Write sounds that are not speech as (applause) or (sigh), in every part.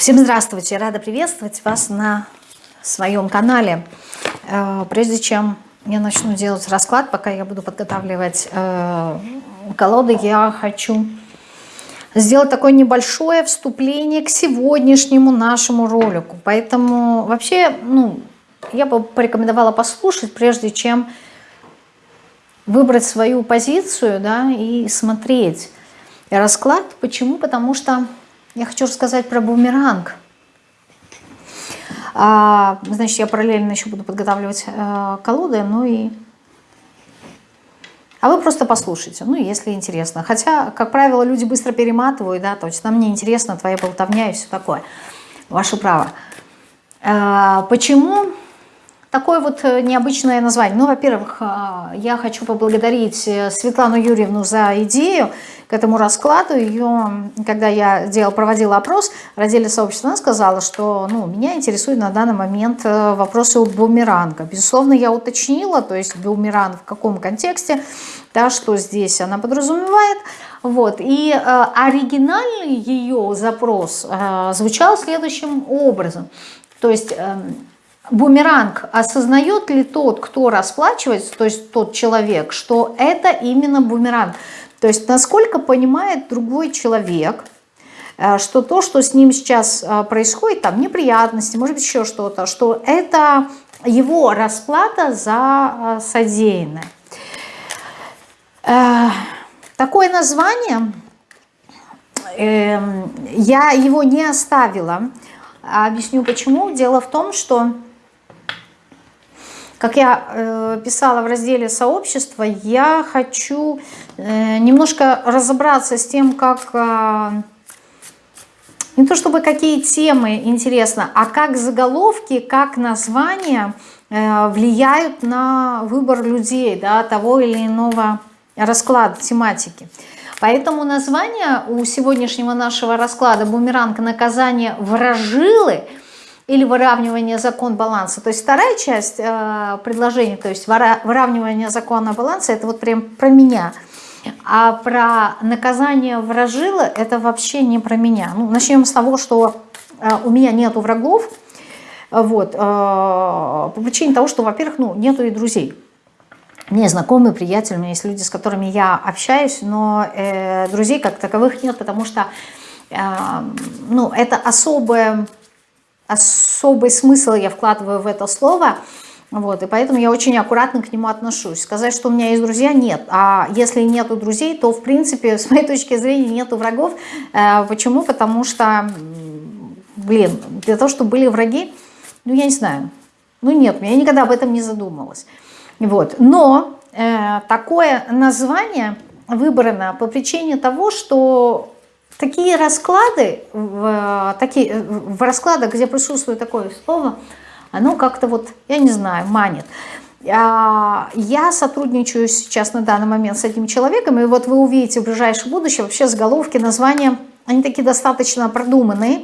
Всем здравствуйте! Рада приветствовать вас на своем канале. Э, прежде чем я начну делать расклад, пока я буду подготавливать э, колоды, я хочу сделать такое небольшое вступление к сегодняшнему нашему ролику. Поэтому вообще, ну, я бы порекомендовала послушать, прежде чем выбрать свою позицию, да, и смотреть расклад. Почему? Потому что я хочу рассказать про бумеранг. А, значит, я параллельно еще буду подготавливать э, колоды, ну и... А вы просто послушайте, ну, если интересно. Хотя, как правило, люди быстро перематывают, да, то есть нам не интересно твоя болтовня и все такое. Ваше право. А, почему Такое вот э, необычное название. Ну, во-первых, а, я хочу поблагодарить э, Светлану Юрьевну за идею к этому раскладу. Ее, когда я делал, проводила опрос разделе сообщества, она сказала, что ну, меня интересует на данный момент э, вопросы о бумеранга. Безусловно, я уточнила, то есть бумеранг в каком контексте, да, что здесь она подразумевает. Вот. И э, оригинальный ее запрос э, звучал следующим образом. То есть... Э, бумеранг, осознает ли тот, кто расплачивается, то есть тот человек, что это именно бумеранг? То есть насколько понимает другой человек, э, что то, что с ним сейчас э, происходит, там неприятности, может быть еще что-то, что это его расплата за э, содеянное. Такое название, эм, я его не оставила, объясню почему. Дело в том, что как я э, писала в разделе сообщества, я хочу э, немножко разобраться с тем, как... Э, не то чтобы какие темы интересно, а как заголовки, как названия влияют на выбор людей, да, того или иного расклада, тематики. Поэтому название у сегодняшнего нашего расклада «Бумеранг наказания вражилы» или выравнивание закон баланса. То есть вторая часть э, предложения, то есть выравнивание закона баланса, это вот прям про меня. А про наказание вражила, это вообще не про меня. Ну, начнем с того, что э, у меня нету врагов, вот, э, по причине того, что, во-первых, ну, нету и друзей. Мне знакомые, приятели, у меня есть люди, с которыми я общаюсь, но э, друзей как таковых нет, потому что э, ну, это особое особый смысл я вкладываю в это слово, вот, и поэтому я очень аккуратно к нему отношусь. Сказать, что у меня есть друзья, нет. А если нету друзей, то, в принципе, (laughs) с моей точки зрения, нету врагов. Э, почему? Потому что, блин, для того, чтобы были враги, ну, я не знаю. Ну, нет, я никогда об этом не задумывалась. Вот. Но э, такое название выбрано по причине того, что такие расклады, в, такие, в раскладах, где присутствует такое слово, оно как-то вот, я не знаю, манит. А, я сотрудничаю сейчас на данный момент с этим человеком, и вот вы увидите в ближайшем будущем вообще заголовки, названия, они такие достаточно продуманные.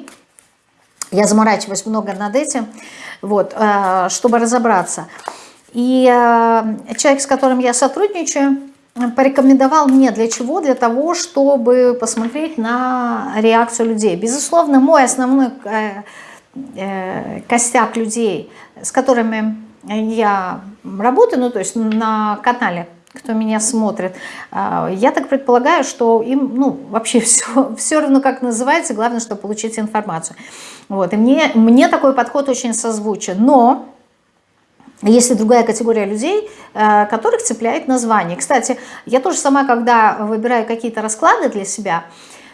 Я заморачиваюсь много над этим, вот, э, чтобы разобраться. И э, человек, с которым я сотрудничаю, порекомендовал мне для чего? Для того, чтобы посмотреть на реакцию людей. Безусловно, мой основной э, э, костяк людей, с которыми я работаю, ну то есть на канале, кто меня смотрит, э, я так предполагаю, что им ну, вообще (laughs) все, все равно как называется, главное, чтобы получить информацию. Вот, и мне, мне такой подход очень созвучен. Но есть и другая категория людей, э, которых цепляет название. Кстати, я тоже сама, когда выбираю какие-то расклады для себя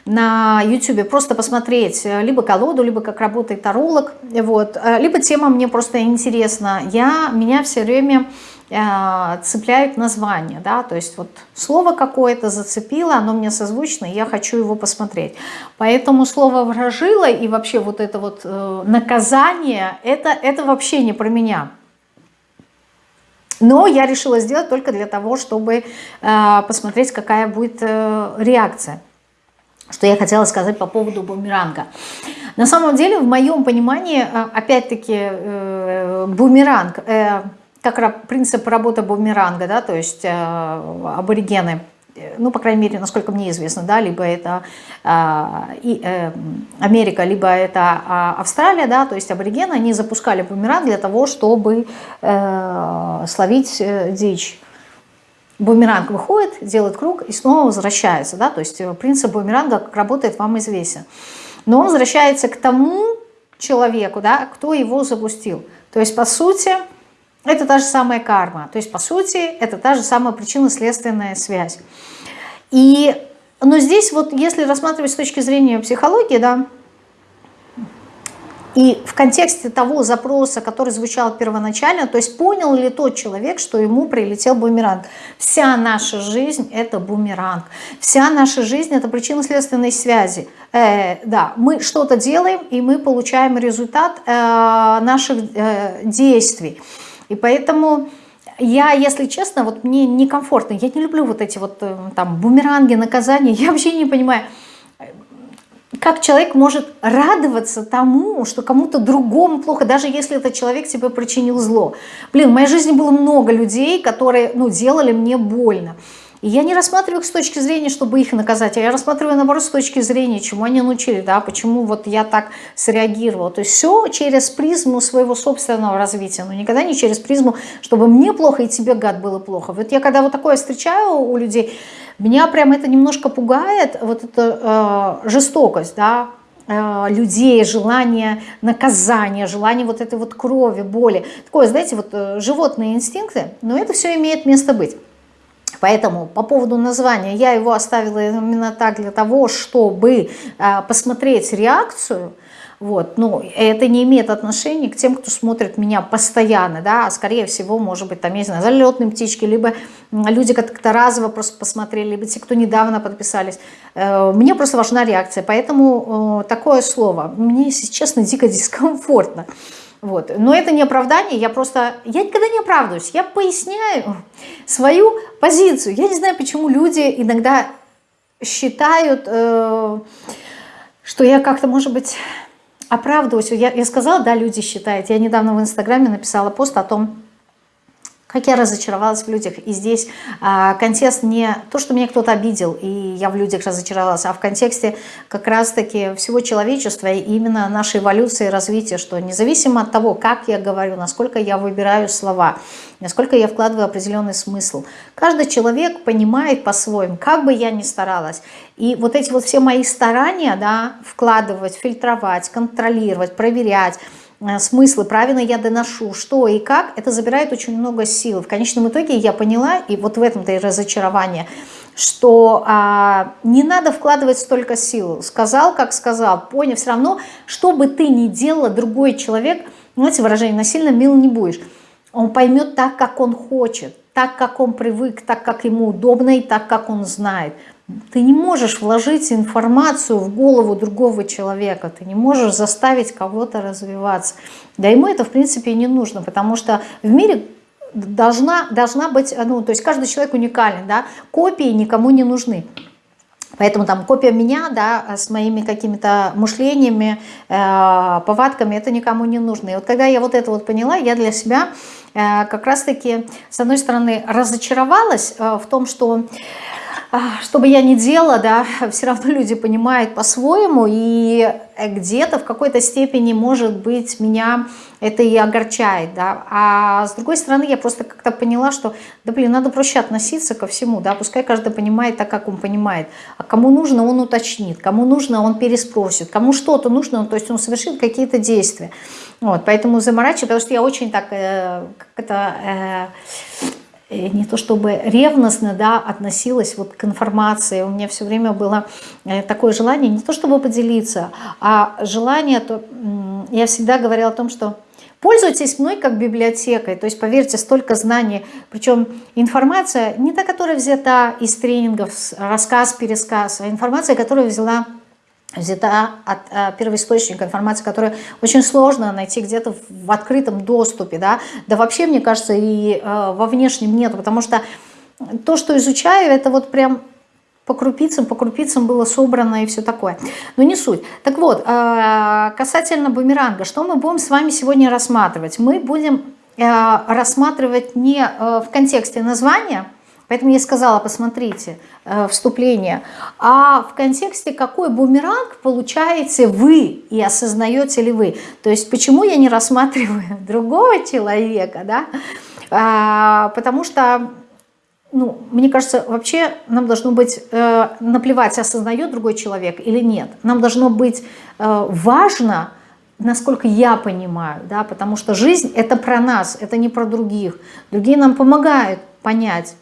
на YouTube, просто посмотреть э, либо колоду, либо как работает таролог, вот, э, либо тема мне просто интересна, я, меня все время цепляют название, да, то есть вот слово какое-то зацепило, оно мне созвучно, и я хочу его посмотреть. Поэтому слово «вражило» и вообще вот это вот э, наказание, это, это вообще не про меня. Но я решила сделать только для того, чтобы э, посмотреть, какая будет э, реакция. Что я хотела сказать по поводу бумеранга. На самом деле, в моем понимании, э, опять-таки, бумеранг, как принцип работы бумеранга, да, то есть аборигены ну, по крайней мере, насколько мне известно, да, либо это э, э, Америка, либо это э, Австралия, да, то есть аборигены, они запускали бумеранг для того, чтобы э, словить э, дичь. Бумеранг выходит, делает круг и снова возвращается, да, то есть э, принцип бумеранга, как работает, вам известен. Но он возвращается к тому человеку, да, кто его запустил. То есть, по сути, это та же самая карма. То есть, по сути, это та же самая причинно-следственная связь. И, но здесь вот, если рассматривать с точки зрения психологии, да, и в контексте того запроса, который звучал первоначально, то есть понял ли тот человек, что ему прилетел бумеранг. Вся наша жизнь – это бумеранг. Вся наша жизнь – это причинно-следственной связи. Э, да, мы что-то делаем, и мы получаем результат э, наших э, действий. И поэтому я, если честно, вот мне некомфортно. Я не люблю вот эти вот э, там бумеранги, наказания. (laughs) Я вообще не понимаю, как человек может радоваться тому, что кому-то другому плохо, даже если этот человек тебе причинил зло. Блин, в моей жизни было много людей, которые ну, делали мне больно. И я не рассматриваю их с точки зрения, чтобы их наказать, а я рассматриваю, наоборот, с точки зрения, чему они научили, да, почему вот я так среагировала. То есть все через призму своего собственного развития, но никогда не через призму, чтобы мне плохо и тебе, гад, было плохо. Вот я когда вот такое встречаю у людей, меня прям это немножко пугает, вот эта э, жестокость, да, э, людей, желание наказания, желание вот этой вот крови, боли. Такое, знаете, вот э, животные инстинкты, но это все имеет место быть. Поэтому по поводу названия я его оставила именно так для того, чтобы а, посмотреть реакцию. Вот, ну, это не имеет отношения к тем, кто смотрит меня постоянно, да, а скорее всего, может быть, там, я не знаю, залетные птички, либо люди как-то разово просто посмотрели, либо те, кто недавно подписались. Э, мне просто важна реакция, поэтому такое слово. Мне, если честно, дико (laughs) дискомфортно. Вот. Но это не оправдание, я просто, я никогда не оправдываюсь, я поясняю свою позицию. Я не знаю, почему люди иногда считают, э, что я как-то, может быть, оправдываюсь. Я, я сказала, да, люди считают. Я недавно в Инстаграме написала пост о том, как я разочаровалась в людях. И здесь а, контекст не то, что меня кто-то обидел, и я в людях разочаровалась, а в контексте как раз-таки всего человечества и именно нашей эволюции и развития, что независимо от того, как я говорю, насколько я выбираю слова, насколько я вкладываю определенный смысл, каждый человек понимает по-своему, как бы я ни старалась. И вот эти вот все мои старания, да, вкладывать, фильтровать, контролировать, проверять, смыслы, правильно я доношу, что и как, это забирает очень много сил. В конечном итоге я поняла, и вот в этом-то и разочарование, что а, не надо вкладывать столько сил. Сказал, как сказал, понял, все равно, что бы ты ни делала, другой человек, знаете, выражение, насильно мил не будешь. Он поймет так, как он хочет, так, как он привык, так, как ему удобно и так, как он знает – ты не можешь вложить информацию в голову другого человека, ты не можешь заставить кого-то развиваться. Да ему это, в принципе, не нужно, потому что в мире должна, должна быть, ну, то есть каждый человек уникален, да, копии никому не нужны. Поэтому там копия меня, да, с моими какими-то мышлениями, э, повадками, это никому не нужно. И вот когда я вот это вот поняла, я для себя э, как раз-таки, с одной стороны, разочаровалась э, в том, что что бы я ни делала, да, (laughs) все равно люди понимают по-своему, и где-то в какой-то степени, может быть, меня это и огорчает, да, а с другой стороны, я просто как-то поняла, что, да, блин, надо проще относиться ко всему, да, пускай каждый понимает так, как он понимает, а кому нужно, он уточнит, кому нужно, он переспросит, кому что-то нужно, то есть он совершит какие-то действия, вот, поэтому заморачиваю, потому что я очень так, э, как это... Э, Э, не то чтобы ревностно да, относилась вот к информации. У меня все время было э, такое желание, не то чтобы поделиться, а желание, то я всегда говорила о том, что пользуйтесь мной как библиотекой, то есть поверьте, столько знаний, причем информация не та, которая взята из тренингов, рассказ, пересказ, а информация, которая взяла взята от э, первоисточника информации, которую очень сложно найти где-то в открытом доступе, да, да вообще, мне кажется, и э, во внешнем нету, потому что то, что изучаю, это вот прям по крупицам, по крупицам было собрано и все такое. Но не суть. Так вот, э, касательно бумеранга, что мы будем с вами сегодня рассматривать? Мы будем э, рассматривать не в контексте названия, Поэтому я сказала, посмотрите, э, вступление. А в контексте, какой бумеранг получаете вы и осознаете ли вы? То есть почему я не рассматриваю (laughs) другого человека, да? А, потому что, ну, мне кажется, вообще нам должно быть э, наплевать, осознает другой человек или нет. Нам должно быть э, важно, насколько я понимаю, да, потому что жизнь это про нас, это не про других. Другие нам помогают понять,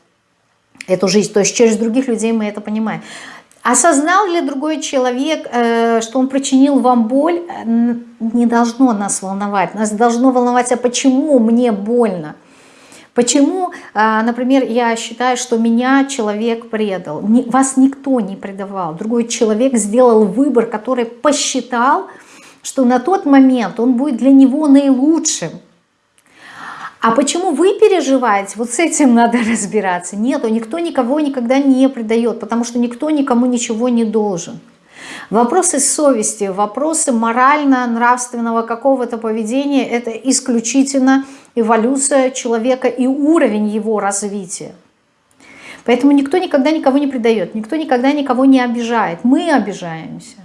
эту жизнь. То есть через других людей мы это понимаем. Осознал ли другой человек, э, что он причинил вам боль, не должно нас волновать. Нас должно волновать, а почему мне больно? Почему, э, например, я считаю, что меня человек предал? Вас никто не предавал. Другой человек сделал выбор, который посчитал, что на тот момент он будет для него наилучшим. А почему вы переживаете? Вот с этим (laughs) надо разбираться. Нет, никто никого никогда не предает, потому что никто никому ничего не должен. Вопросы совести, вопросы морально-нравственного какого-то поведения – это исключительно эволюция человека и уровень его развития. Поэтому никто никогда никого не предает, никто никогда никого не обижает. Мы обижаемся.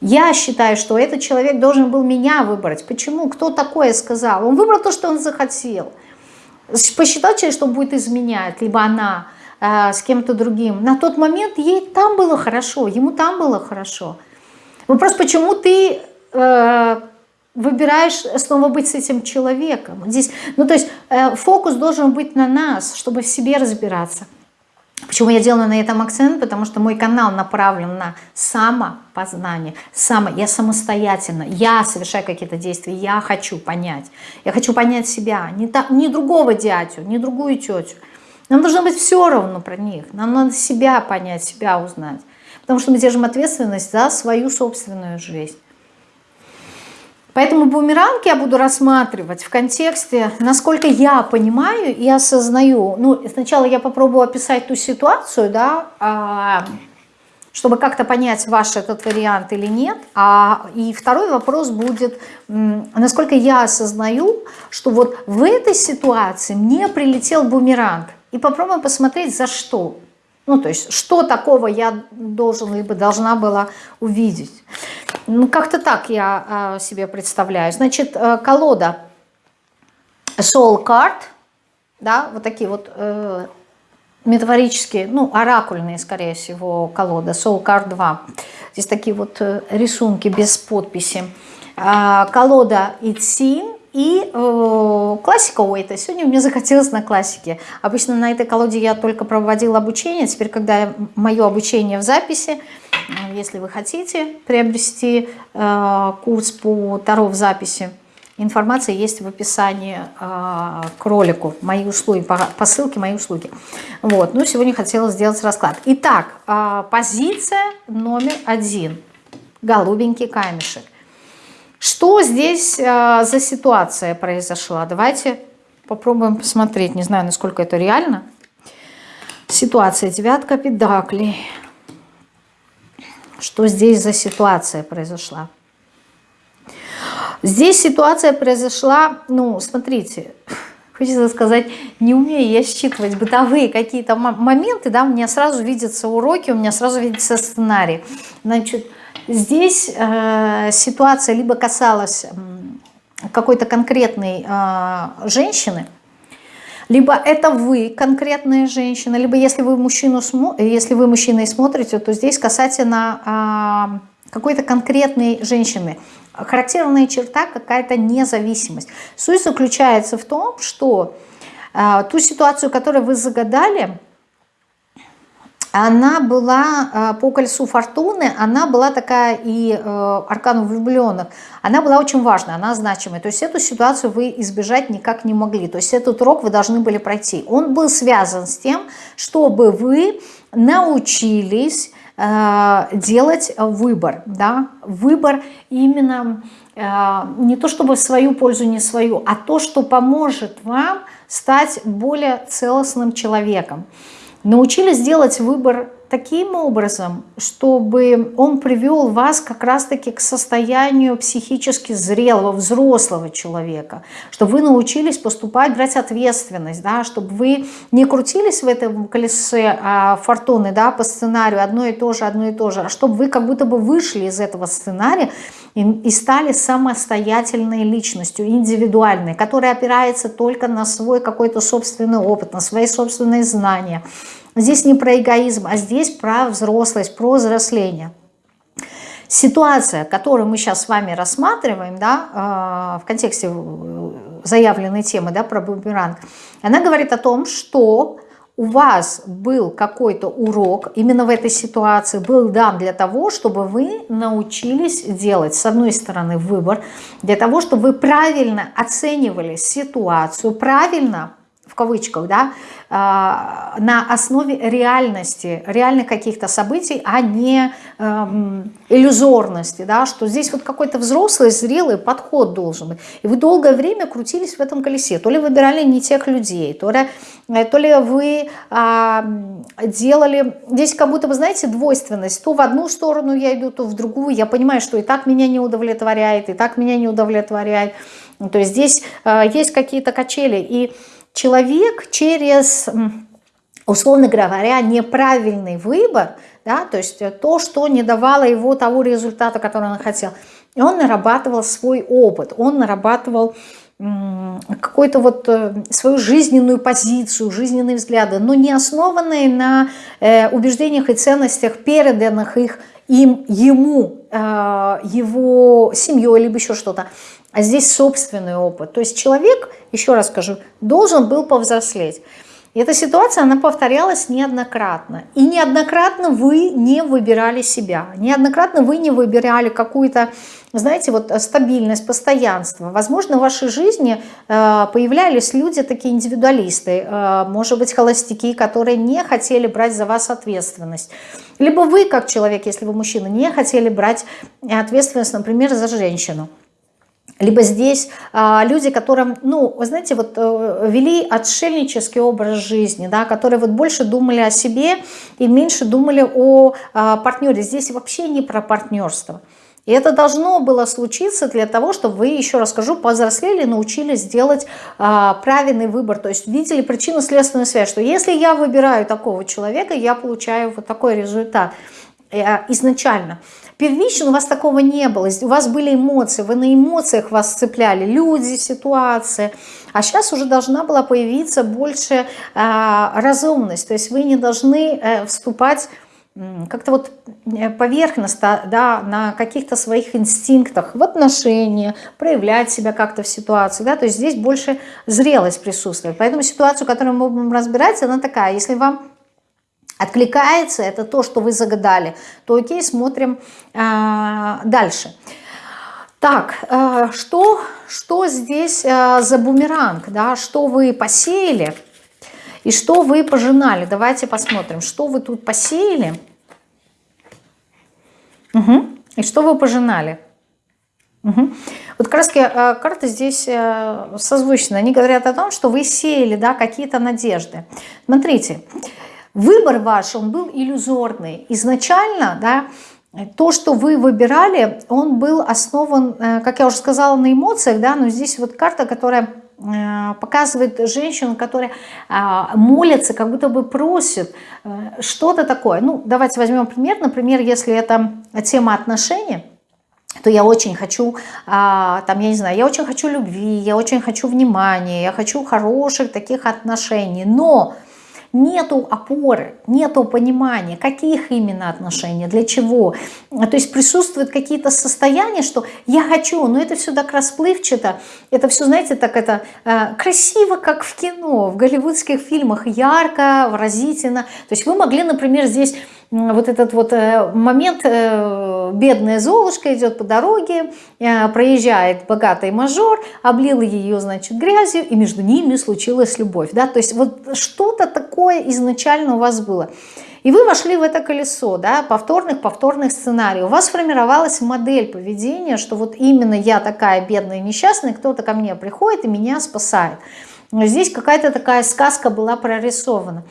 Я считаю, что этот человек должен был меня выбрать. Почему? Кто такое сказал? Он выбрал то, что он захотел. Посчитал человек, что он будет изменять, либо она э, с кем-то другим. На тот момент ей там было хорошо, ему там было хорошо. Вопрос, почему ты э, выбираешь снова быть с этим человеком? Здесь, ну, то есть э, фокус должен быть на нас, чтобы в себе разбираться. Почему я делаю на этом акцент? Потому что мой канал направлен на самопознание. Само, я самостоятельно, я совершаю какие-то действия, я хочу понять. Я хочу понять себя, не, та, не другого дядю, не другую тетю. Нам должно быть все равно про них. Нам надо себя понять, себя узнать. Потому что мы держим ответственность за свою собственную жизнь. Поэтому бумеранг я буду рассматривать в контексте, насколько я понимаю и осознаю. Ну, сначала я попробую описать ту ситуацию, да, а, чтобы как-то понять, ваш этот вариант или нет. А, и второй вопрос будет, насколько я осознаю, что вот в этой ситуации мне прилетел бумеранг. И попробуем посмотреть, за что. Ну, то есть, что такого я должен либо должна была увидеть. Ну, как-то так я э, себе представляю. Значит, э, колода Soul Card, да, вот такие вот э, метафорические, ну, оракульные, скорее всего, колода Soul Card 2. Здесь такие вот э, рисунки без подписи. Э, колода Итсин, и э, классика этой. Сегодня мне захотелось на классике. Обычно на этой колоде я только проводила обучение. Теперь, когда мое обучение в записи, если вы хотите приобрести э, курс по Таро в записи, информация есть в описании э, к ролику. Мои услуги, по, по ссылке мои услуги. Вот. Ну, сегодня хотела сделать расклад. Итак, э, позиция номер один. Голубенький камешек. Что здесь э, за ситуация произошла? Давайте попробуем посмотреть. Не знаю, насколько это реально. Ситуация. Девятка педаклей. Что здесь за ситуация произошла? Здесь ситуация произошла, ну, смотрите, хочется сказать, не умею я считывать бытовые какие-то моменты, да, у меня сразу видятся уроки, у меня сразу видится сценарий. Значит, Здесь э, ситуация либо касалась какой-то конкретной э, женщины, либо это вы конкретная женщина, либо если вы мужчину если вы мужчина и смотрите, то здесь касательно э, какой-то конкретной женщины. Характерная черта какая-то независимость. Суть заключается в том, что э, ту ситуацию, которую вы загадали, она была э, по кольцу фортуны, она была такая и э, аркану влюбленных, она была очень важная, она значимая. То есть эту ситуацию вы избежать никак не могли. То есть этот урок вы должны были пройти. Он был связан с тем, чтобы вы научились э, делать выбор. Да? Выбор именно не то чтобы в свою пользу, не свою, а то, что поможет вам стать более целостным человеком научились делать выбор таким образом, чтобы он привел вас как раз-таки к состоянию психически зрелого, взрослого человека, чтобы вы научились поступать, брать ответственность, да, чтобы вы не крутились в этом колесе а, фортуны да, по сценарию одно и то же, одно и то же, а чтобы вы как будто бы вышли из этого сценария и, и стали самостоятельной личностью, индивидуальной, которая опирается только на свой какой-то собственный опыт, на свои собственные знания, Здесь не про эгоизм, а здесь про взрослость, про взросление. Ситуация, которую мы сейчас с вами рассматриваем, да, э, в контексте э, заявленной темы, да, про бумеранг, она говорит о том, что у вас был какой-то урок именно в этой ситуации, был дан для того, чтобы вы научились делать, с одной стороны, выбор, для того, чтобы вы правильно оценивали ситуацию, правильно кавычках, да, а, на основе реальности, реальных каких-то событий, а не эм, иллюзорности, да, что здесь вот какой-то взрослый, зрелый подход должен быть. И вы долгое время крутились в этом колесе, то ли выбирали не тех людей, то ли, э, то ли вы а, делали, здесь как будто, вы знаете, двойственность, то в одну сторону я иду, то в другую, я понимаю, что и так меня не удовлетворяет, и так меня не удовлетворяет, то есть здесь а, есть какие-то качели, и человек через, условно говоря, неправильный выбор, да, то есть то, что не давало его того результата, который он хотел, и он нарабатывал свой опыт, он нарабатывал какую-то вот э, свою жизненную позицию, жизненные взгляды, но не основанные на э, убеждениях и ценностях, переданных их им, ему, э, его семьей, либо еще что-то, а здесь собственный опыт. То есть человек, еще раз скажу, должен был повзрослеть. И эта ситуация, она повторялась неоднократно. И неоднократно вы не выбирали себя. Неоднократно вы не выбирали какую-то, знаете, вот стабильность, постоянство. Возможно, в вашей жизни э, появлялись люди, такие индивидуалисты, э, может быть, холостяки, которые не хотели брать за вас ответственность. Либо вы, как человек, если вы мужчина, не хотели брать ответственность, например, за женщину. Либо здесь а, люди, которым, ну, вы знаете, вот э, вели отшельнический образ жизни, да, которые вот больше думали о себе и меньше думали о а, партнере. Здесь вообще не про партнерство. И это должно было случиться для того, чтобы вы, еще раз скажу, повзрослели, научились делать а, правильный выбор. То есть видели причинно-следственную связь, что если я выбираю такого человека, я получаю вот такой результат изначально. Первично у вас такого не было, у вас были эмоции, вы на эмоциях вас цепляли, люди, ситуации. А сейчас уже должна была появиться больше э, разумность, то есть вы не должны э, вступать как-то вот э, поверхностно, да, на каких-то своих инстинктах в отношения, проявлять себя как-то в ситуации, да, то есть здесь больше зрелость присутствует. Поэтому ситуацию, которую мы будем разбирать, она такая, если вам откликается, это то, что вы загадали, то окей, смотрим э, дальше. Так, э, что, что здесь э, за бумеранг, да, что вы посеяли и что вы пожинали? Давайте посмотрим, что вы тут посеяли угу. и что вы пожинали. Угу. Вот э, карты здесь э, созвучны. Они говорят о том, что вы сеяли да, какие-то надежды. Смотрите, выбор ваш, он был иллюзорный. Изначально, да, то, что вы выбирали, он был основан, э, как я уже сказала, на эмоциях, да, но здесь вот карта, которая э, показывает женщину, которая а, молится, как будто бы просит э, что-то такое. Ну, давайте возьмем пример. Например, если это тема отношений, то я очень хочу, а, там, я не знаю, я очень хочу любви, я очень хочу внимания, я хочу хороших таких отношений, но нету опоры, нету понимания, каких именно отношений, для чего. То есть присутствуют какие-то состояния, что я хочу, но это все так расплывчато, это все, знаете, так это э, красиво, как в кино, в голливудских фильмах, ярко, выразительно. То есть вы могли, например, здесь вот этот вот э, момент, э, бедная Золушка идет по дороге, э, проезжает богатый мажор, облил ее, значит, грязью, и между ними случилась любовь, да, то есть вот что-то такое изначально у вас было. И вы вошли в это колесо, да, повторных, повторных сценариев. У вас сформировалась модель поведения, что вот именно я такая бедная несчастная, кто-то ко мне приходит и меня спасает. Здесь какая-то такая сказка была прорисована.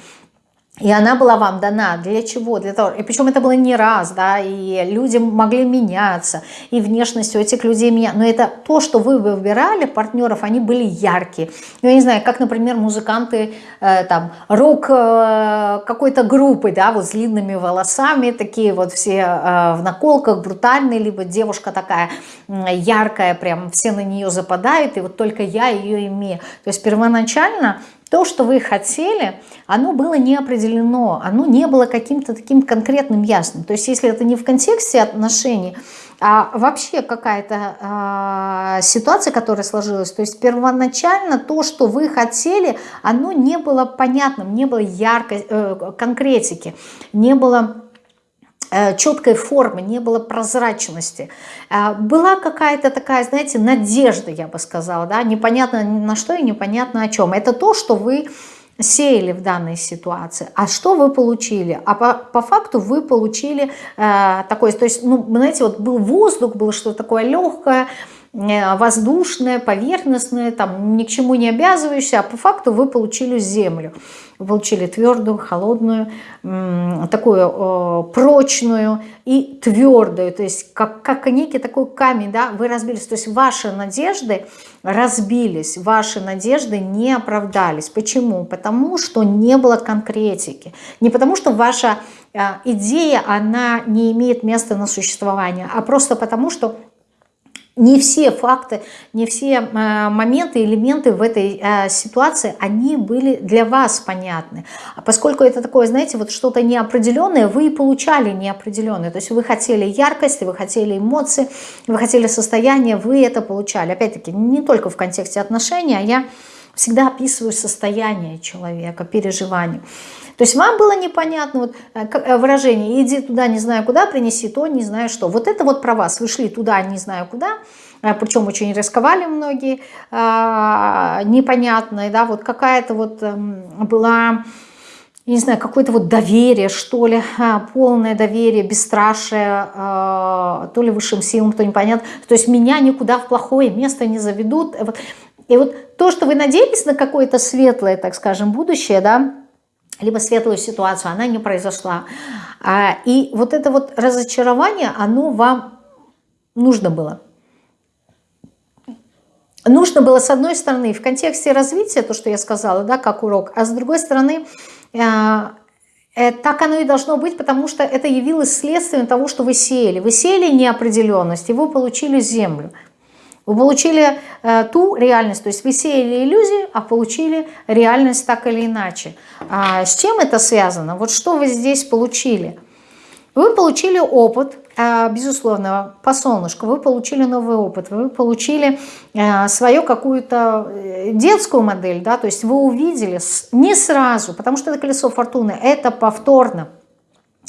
И она была вам дана для чего? Для того, и причем это было не раз, да, и люди могли меняться, и внешность у этих людей меняться. Но это то, что вы выбирали, партнеров, они были яркие. Ну, я не знаю, как, например, музыканты э, там рок э, какой-то группы, да, вот с длинными волосами, такие вот все э, в наколках, брутальные, либо девушка такая э, яркая, прям все на нее западают, и вот только я ее имею. То есть первоначально то, что вы хотели, оно было не определено, оно не было каким-то таким конкретным, ясным. То есть если это не в контексте отношений, а вообще какая-то э, ситуация, которая сложилась, то есть первоначально то, что вы хотели, оно не было понятным, не было яркой э, конкретики, не было четкой формы, не было прозрачности. Э, была какая-то такая, знаете, надежда, я бы сказала, да, непонятно на что и непонятно о чем. Это то, что вы сеяли в данной ситуации. А что вы получили? А по, по факту вы получили э, такой, то есть, ну, знаете, вот был воздух, было что-то такое легкое, э, воздушное, поверхностное, там, ни к чему не обязывающее, а по факту вы получили землю. Вы получили твердую, холодную, такую прочную и твердую, то есть как, как некий такой камень, да, вы разбились, то есть ваши надежды разбились, ваши надежды не оправдались. Почему? Потому что не было конкретики, не потому что ваша а, идея, она не имеет места на существование, а просто потому что не все факты, не все э, моменты, элементы в этой э, ситуации, они были для вас понятны. А поскольку это такое, знаете, вот что-то неопределенное, вы и получали неопределенное. То есть вы хотели яркости, вы хотели эмоции, вы хотели состояние, вы это получали. Опять-таки, не только в контексте отношений, а я всегда описываю состояние человека, переживания. То есть вам было непонятно вот, э, э, выражение «иди туда, не знаю куда, принеси то, не знаю что». Вот это вот про вас. Вы шли туда, не знаю куда, э, причем очень рисковали многие, непонятные, да, вот какая-то вот эм, была не знаю, какое-то вот доверие, что ли, полное доверие, бесстрашие, то ли высшим силам, то непонятно. То есть меня никуда в плохое место не заведут. И вот то, что вы надеялись на какое-то светлое, так скажем, будущее, да, либо светлую ситуацию, она не произошла. А, и вот это вот разочарование, оно вам нужно было. Нужно было, с одной стороны, в контексте развития, то, что я сказала, да, как урок, а с другой стороны, а, э, так оно и должно быть, потому что это явилось следствием того, что вы сеяли. Вы сеяли неопределенность, и вы получили землю. Вы получили э, ту реальность, то есть вы сеяли иллюзии, а получили реальность так или иначе. А с чем это связано? Вот что вы здесь получили? Вы получили опыт, э, безусловно, по солнышку, вы получили новый опыт, вы получили э, свою какую-то э, детскую модель, да, то есть вы увидели не сразу, потому что это колесо фортуны, это повторно.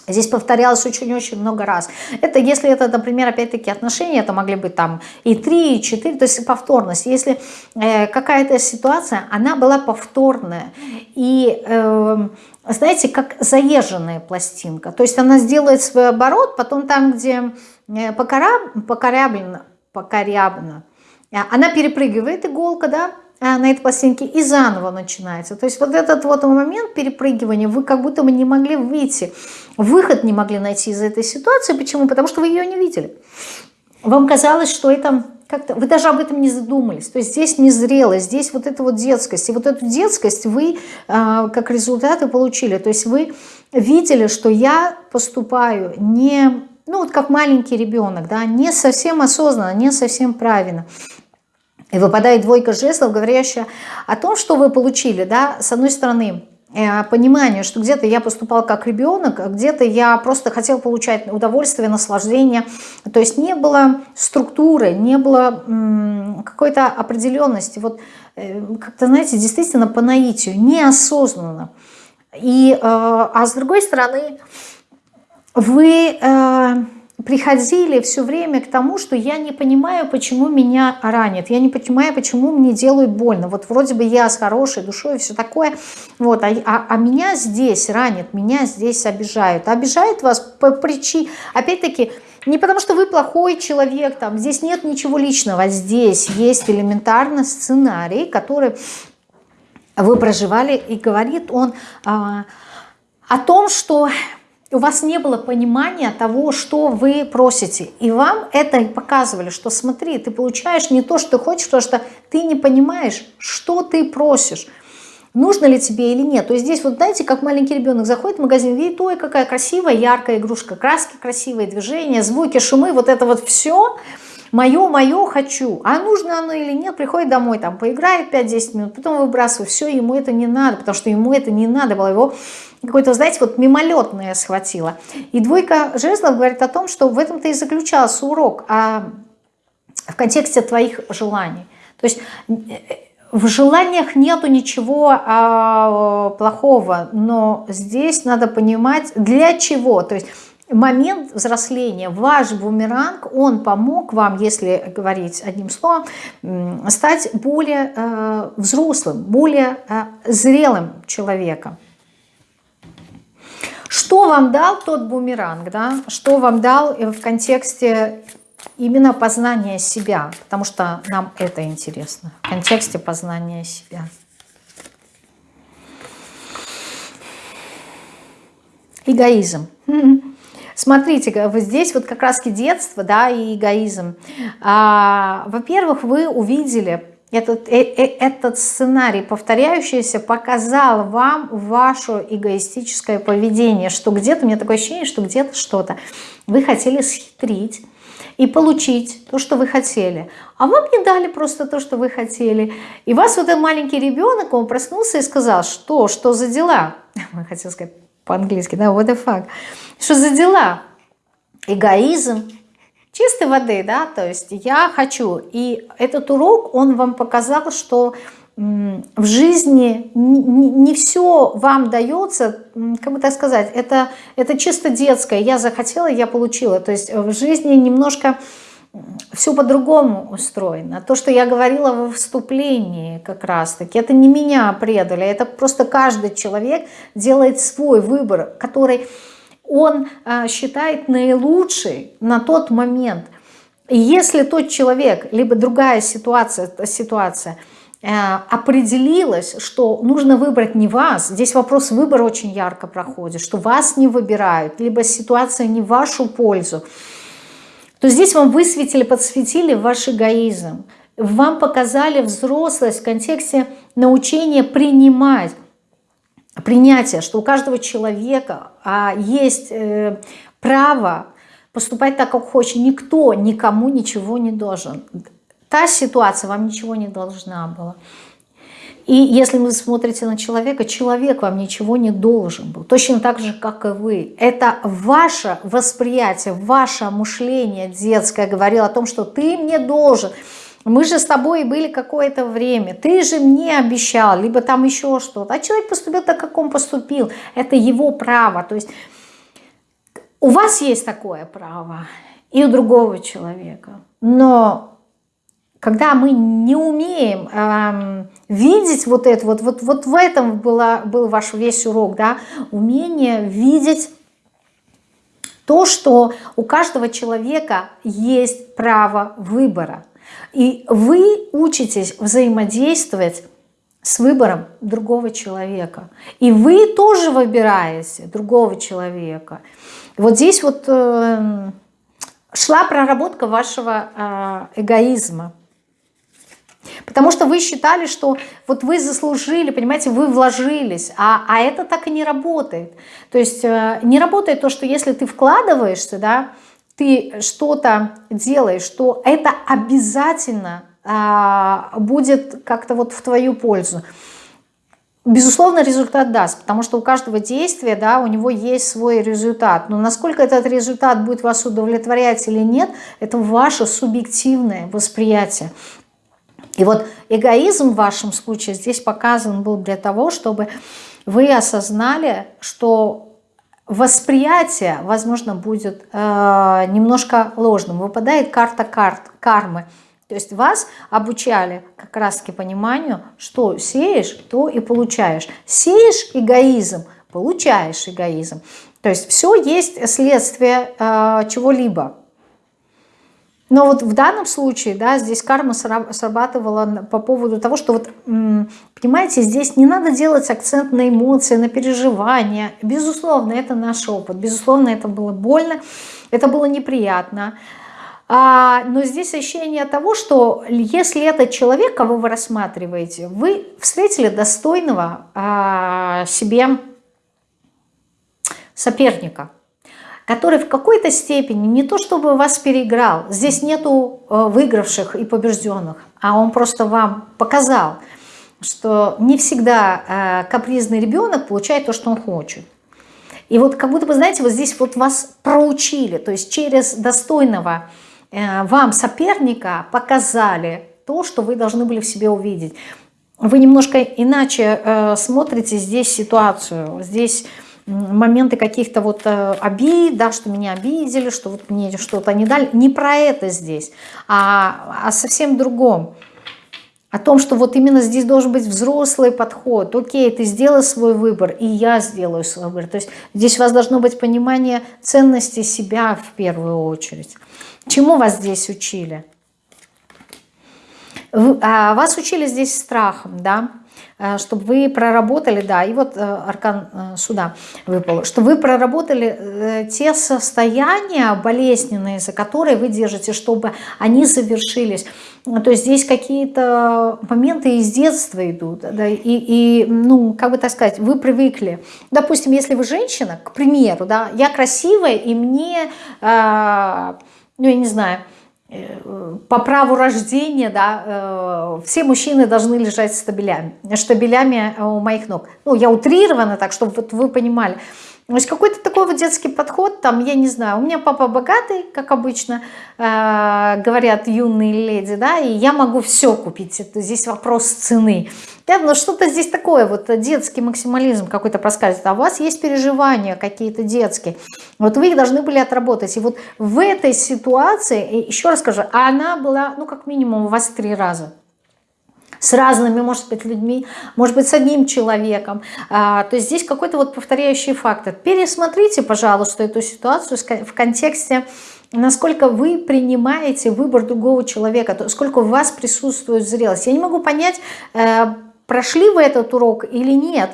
Здесь повторялось очень-очень много раз. Это если это, например, опять-таки отношения, это могли быть там и три, и четыре, то есть повторность. Если э, какая-то ситуация, она была повторная. И, э, знаете, как заезженная пластинка. То есть она сделает свой оборот, потом там, где э, покоряб, э, она перепрыгивает иголка, да, на этой пластинке и заново начинается. То есть вот этот вот момент перепрыгивания, вы как будто бы не могли выйти, выход не могли найти из этой ситуации. Почему? Потому что вы ее не видели. Вам казалось, что это как-то... Вы даже об этом не задумались. То есть здесь незрелость, здесь вот эта вот детскость. И вот эту детскость вы э, как результаты получили. То есть вы видели, что я поступаю не... Ну вот как маленький ребенок, да, не совсем осознанно, не совсем правильно. И выпадает двойка жезлов, говорящая о том, что вы получили, да, с одной стороны, э, понимание, что где-то я поступал как ребенок, а где-то я просто хотел получать удовольствие, наслаждение. То есть не было структуры, не было какой-то определенности. Вот э, как-то, знаете, действительно по наитию, неосознанно. И, э, а с другой стороны, вы приходили все время к тому, что я не понимаю, почему меня ранят, я не понимаю, почему мне делают больно. Вот вроде бы я с хорошей душой и все такое, вот, а, а, а меня здесь ранят, меня здесь обижают. А обижают вас по причине, опять-таки, не потому что вы плохой человек, там, здесь нет ничего личного, здесь есть элементарно сценарий, который вы проживали, и говорит он... А, о том, что у вас не было понимания того, что вы просите. И вам это показывали, что смотри, ты получаешь не то, что ты хочешь, потому что ты не понимаешь, что ты просишь. Нужно ли тебе или нет. То есть здесь вот знаете, как маленький ребенок заходит в магазин, видит, ой, какая красивая, яркая игрушка, краски красивые, движения, звуки, шумы, вот это вот все – мое, мое хочу, а нужно оно или нет, приходит домой, там поиграет 5-10 минут, потом выбрасывает, все, ему это не надо, потому что ему это не надо было, его какое-то, знаете, вот мимолетное схватило. И двойка жезлов говорит о том, что в этом-то и заключался урок, а в контексте твоих желаний. То есть э, в желаниях нету ничего а, плохого, но здесь надо понимать, для чего. То есть момент взросления, ваш бумеранг, он помог вам, если говорить одним словом, стать более э, взрослым, более э, зрелым человеком. Что вам дал тот бумеранг, да? что вам дал в контексте именно познания себя, потому что нам это интересно, в контексте познания себя. Эгоизм. (laughs) Смотрите, вот здесь вот как раз детство, да, и эгоизм. А, Во-первых, вы увидели этот, э, э, этот сценарий, повторяющийся, показал вам ваше эгоистическое поведение, что где-то, у меня такое ощущение, что где-то что-то. Вы хотели схитрить и получить то, что вы хотели. А вам не дали просто то, что вы хотели. И вас вот этот маленький ребенок, он проснулся и сказал, что, что за дела? (laughs) Я хотел сказать по-английски, да, what the fuck. Что за дела? Эгоизм, чистой воды, да, то есть я хочу. И этот урок, он вам показал, что в жизни не, все вам дается, как бы так сказать, это, это чисто детское. Я захотела, я получила. То есть в жизни немножко все по-другому устроено. То, что я говорила во вступлении как раз-таки, это не меня предали, это просто каждый человек делает свой выбор, который он а, считает наилучший на тот момент. И если тот человек, либо другая ситуация, ситуация э, определилась, что нужно выбрать не вас, здесь вопрос выбора очень ярко проходит, что вас не выбирают, либо ситуация не в вашу пользу, то здесь вам высветили, подсветили ваш эгоизм. Вам показали взрослость в контексте научения принимать, принятия, что у каждого человека а, есть э, право поступать так, как хочет. Никто никому ничего не должен. Та ситуация вам ничего не должна была. И если вы смотрите на человека, человек вам ничего не должен был. Точно так же, как и вы. Это ваше восприятие, ваше мышление детское говорило о том, что ты мне должен. Мы же с тобой были какое-то время. Ты же мне обещал, либо там еще что-то. А человек поступил так, как он поступил. Это его право. То есть у вас есть такое право и у другого человека. Но когда мы не умеем эм, видеть вот это, вот, вот, вот в этом была, был ваш весь урок, да, умение видеть то, что у каждого человека есть право выбора. И вы учитесь взаимодействовать с выбором другого человека. И вы тоже выбираете другого человека. Вот здесь вот э, шла проработка вашего э, эгоизма. Потому что вы считали, что вот вы заслужили, понимаете, вы вложились, а, а это так и не работает. То есть э, не работает то, что если ты вкладываешься, да, ты что-то делаешь, что это обязательно а, будет как-то вот в твою пользу. Безусловно, результат даст, потому что у каждого действия, да, у него есть свой результат. Но насколько этот результат будет вас удовлетворять или нет, это ваше субъективное восприятие. И вот эгоизм в вашем случае здесь показан был для того, чтобы вы осознали, что восприятие, возможно, будет э, немножко ложным. Выпадает карта карт, кармы. То есть вас обучали как раз-таки пониманию, что сеешь, то и получаешь. Сеешь эгоизм, получаешь эгоизм. То есть все есть следствие э, чего-либо. Но вот в данном случае, да, здесь карма срабатывала по поводу того, что вот, понимаете, здесь не надо делать акцент на эмоции, на переживания. Безусловно, это наш опыт, безусловно, это было больно, это было неприятно. А, но здесь ощущение того, что если этот человек, кого вы рассматриваете, вы встретили достойного а, себе соперника – который в какой-то степени не то чтобы вас переиграл, здесь нету э, выигравших и побежденных, а он просто вам показал, что не всегда э, капризный ребенок получает то, что он хочет. И вот как будто бы, знаете, вот здесь вот вас проучили, то есть через достойного э, вам соперника показали то, что вы должны были в себе увидеть. Вы немножко иначе смотрите здесь ситуацию, здесь моменты каких-то вот э, обид, да, что меня обидели, что вот мне что-то не дали. Не про это здесь, а, а совсем другом. О том, что вот именно здесь должен быть взрослый подход. Окей, ты сделай свой выбор, и я сделаю свой выбор. То есть здесь у вас должно быть понимание ценности себя в первую очередь. Чему вас здесь учили? А, вас учили здесь страхом, да? Э, чтобы вы проработали, да, и вот э, аркан э, суда выпал, что вы проработали те состояния болезненные, за которые вы держите, чтобы они завершились. То есть здесь какие-то моменты из детства идут, да, и, и, ну, как бы так сказать, вы привыкли. Допустим, если вы женщина, к примеру, да, я красивая, и мне, э, ну, я не знаю, по праву рождения, да, э, все мужчины должны лежать стабилями, штабелями у моих ног. Ну, я утрирована так, чтобы вот вы понимали. То есть какой-то такой вот детский подход, там, я не знаю, у меня папа богатый, как обычно э, говорят юные леди, да, и я могу все купить, это здесь вопрос цены. Да, но что-то здесь такое, вот детский максимализм какой-то проскальзывает, а у вас есть переживания какие-то детские, вот вы их должны были отработать. И вот в этой ситуации, еще раз скажу, она была, ну, как минимум у вас три раза с разными, может быть, людьми, может быть, с одним человеком. А, то есть здесь какой-то вот повторяющий фактор. Пересмотрите, пожалуйста, эту ситуацию в контексте, насколько вы принимаете выбор другого человека, то сколько у вас присутствует зрелость. Я не могу понять, э, прошли вы этот урок или нет,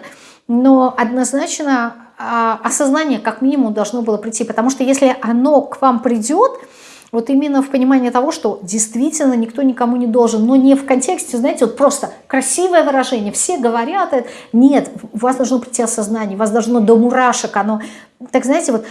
но однозначно а, осознание как минимум должно было прийти, потому что если оно к вам придет, вот именно в понимании того, что действительно никто никому не должен, но не в контексте, знаете, вот просто красивое выражение, все говорят это. Нет, у вас должно прийти осознание, у вас должно до мурашек оно, так знаете, вот,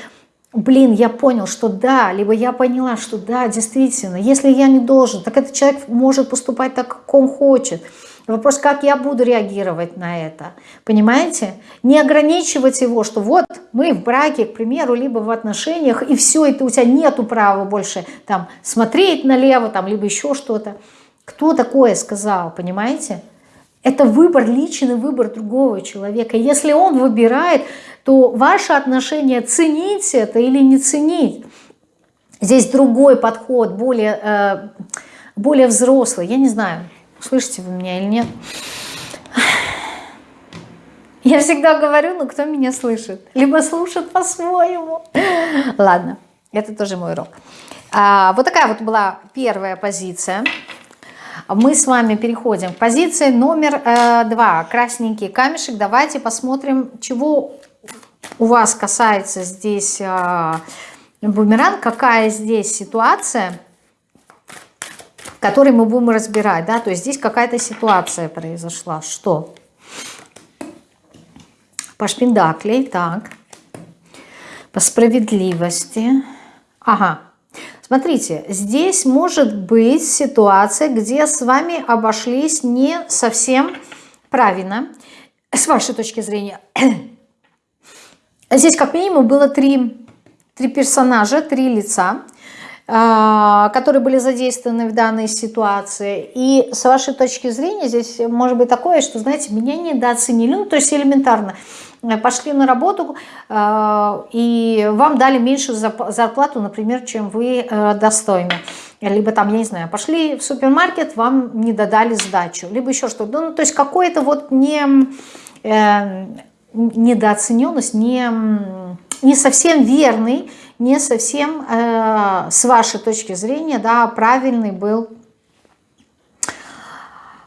блин, я понял, что да, либо я поняла, что да, действительно, если я не должен, так этот человек может поступать так, как он хочет. Вопрос, как я буду реагировать на это. Понимаете? Не ограничивать его, что вот мы в браке, к примеру, либо в отношениях, и все, ты, у тебя нету права больше там смотреть налево, там, либо еще что-то. Кто такое сказал, понимаете? Это выбор, личный выбор другого человека. Если он выбирает, то ваше отношение ценить это или не ценить. Здесь другой подход, более, э, более взрослый, я не знаю. Слышите вы меня или нет? Я всегда говорю, но кто меня слышит? Либо слушает по-своему. Ладно, это тоже мой урок. А, вот такая вот была первая позиция. Мы с вами переходим к позиции номер э, два. Красненький камешек. Давайте посмотрим, чего у вас касается здесь э, бумеранг, какая здесь ситуация который мы будем разбирать, да, то есть здесь какая-то ситуация произошла, что? По шпиндаклей, так, по справедливости, ага, смотрите, здесь может быть ситуация, где с вами обошлись не совсем правильно, с вашей точки зрения. Здесь как минимум было три, три персонажа, три лица, которые были задействованы в данной ситуации. И с вашей точки зрения здесь может быть такое, что, знаете, меня недооценили, ну, то есть элементарно. Э, пошли на работу, а, и вам дали меньшую зарплату, например, чем вы э, достойны. Либо там, я не знаю, пошли в супермаркет, вам не додали сдачу, либо еще что-то. Ну, то есть какое-то вот не, э, недооцененность, не, не совсем верный не совсем э, с вашей точки зрения, да, правильный был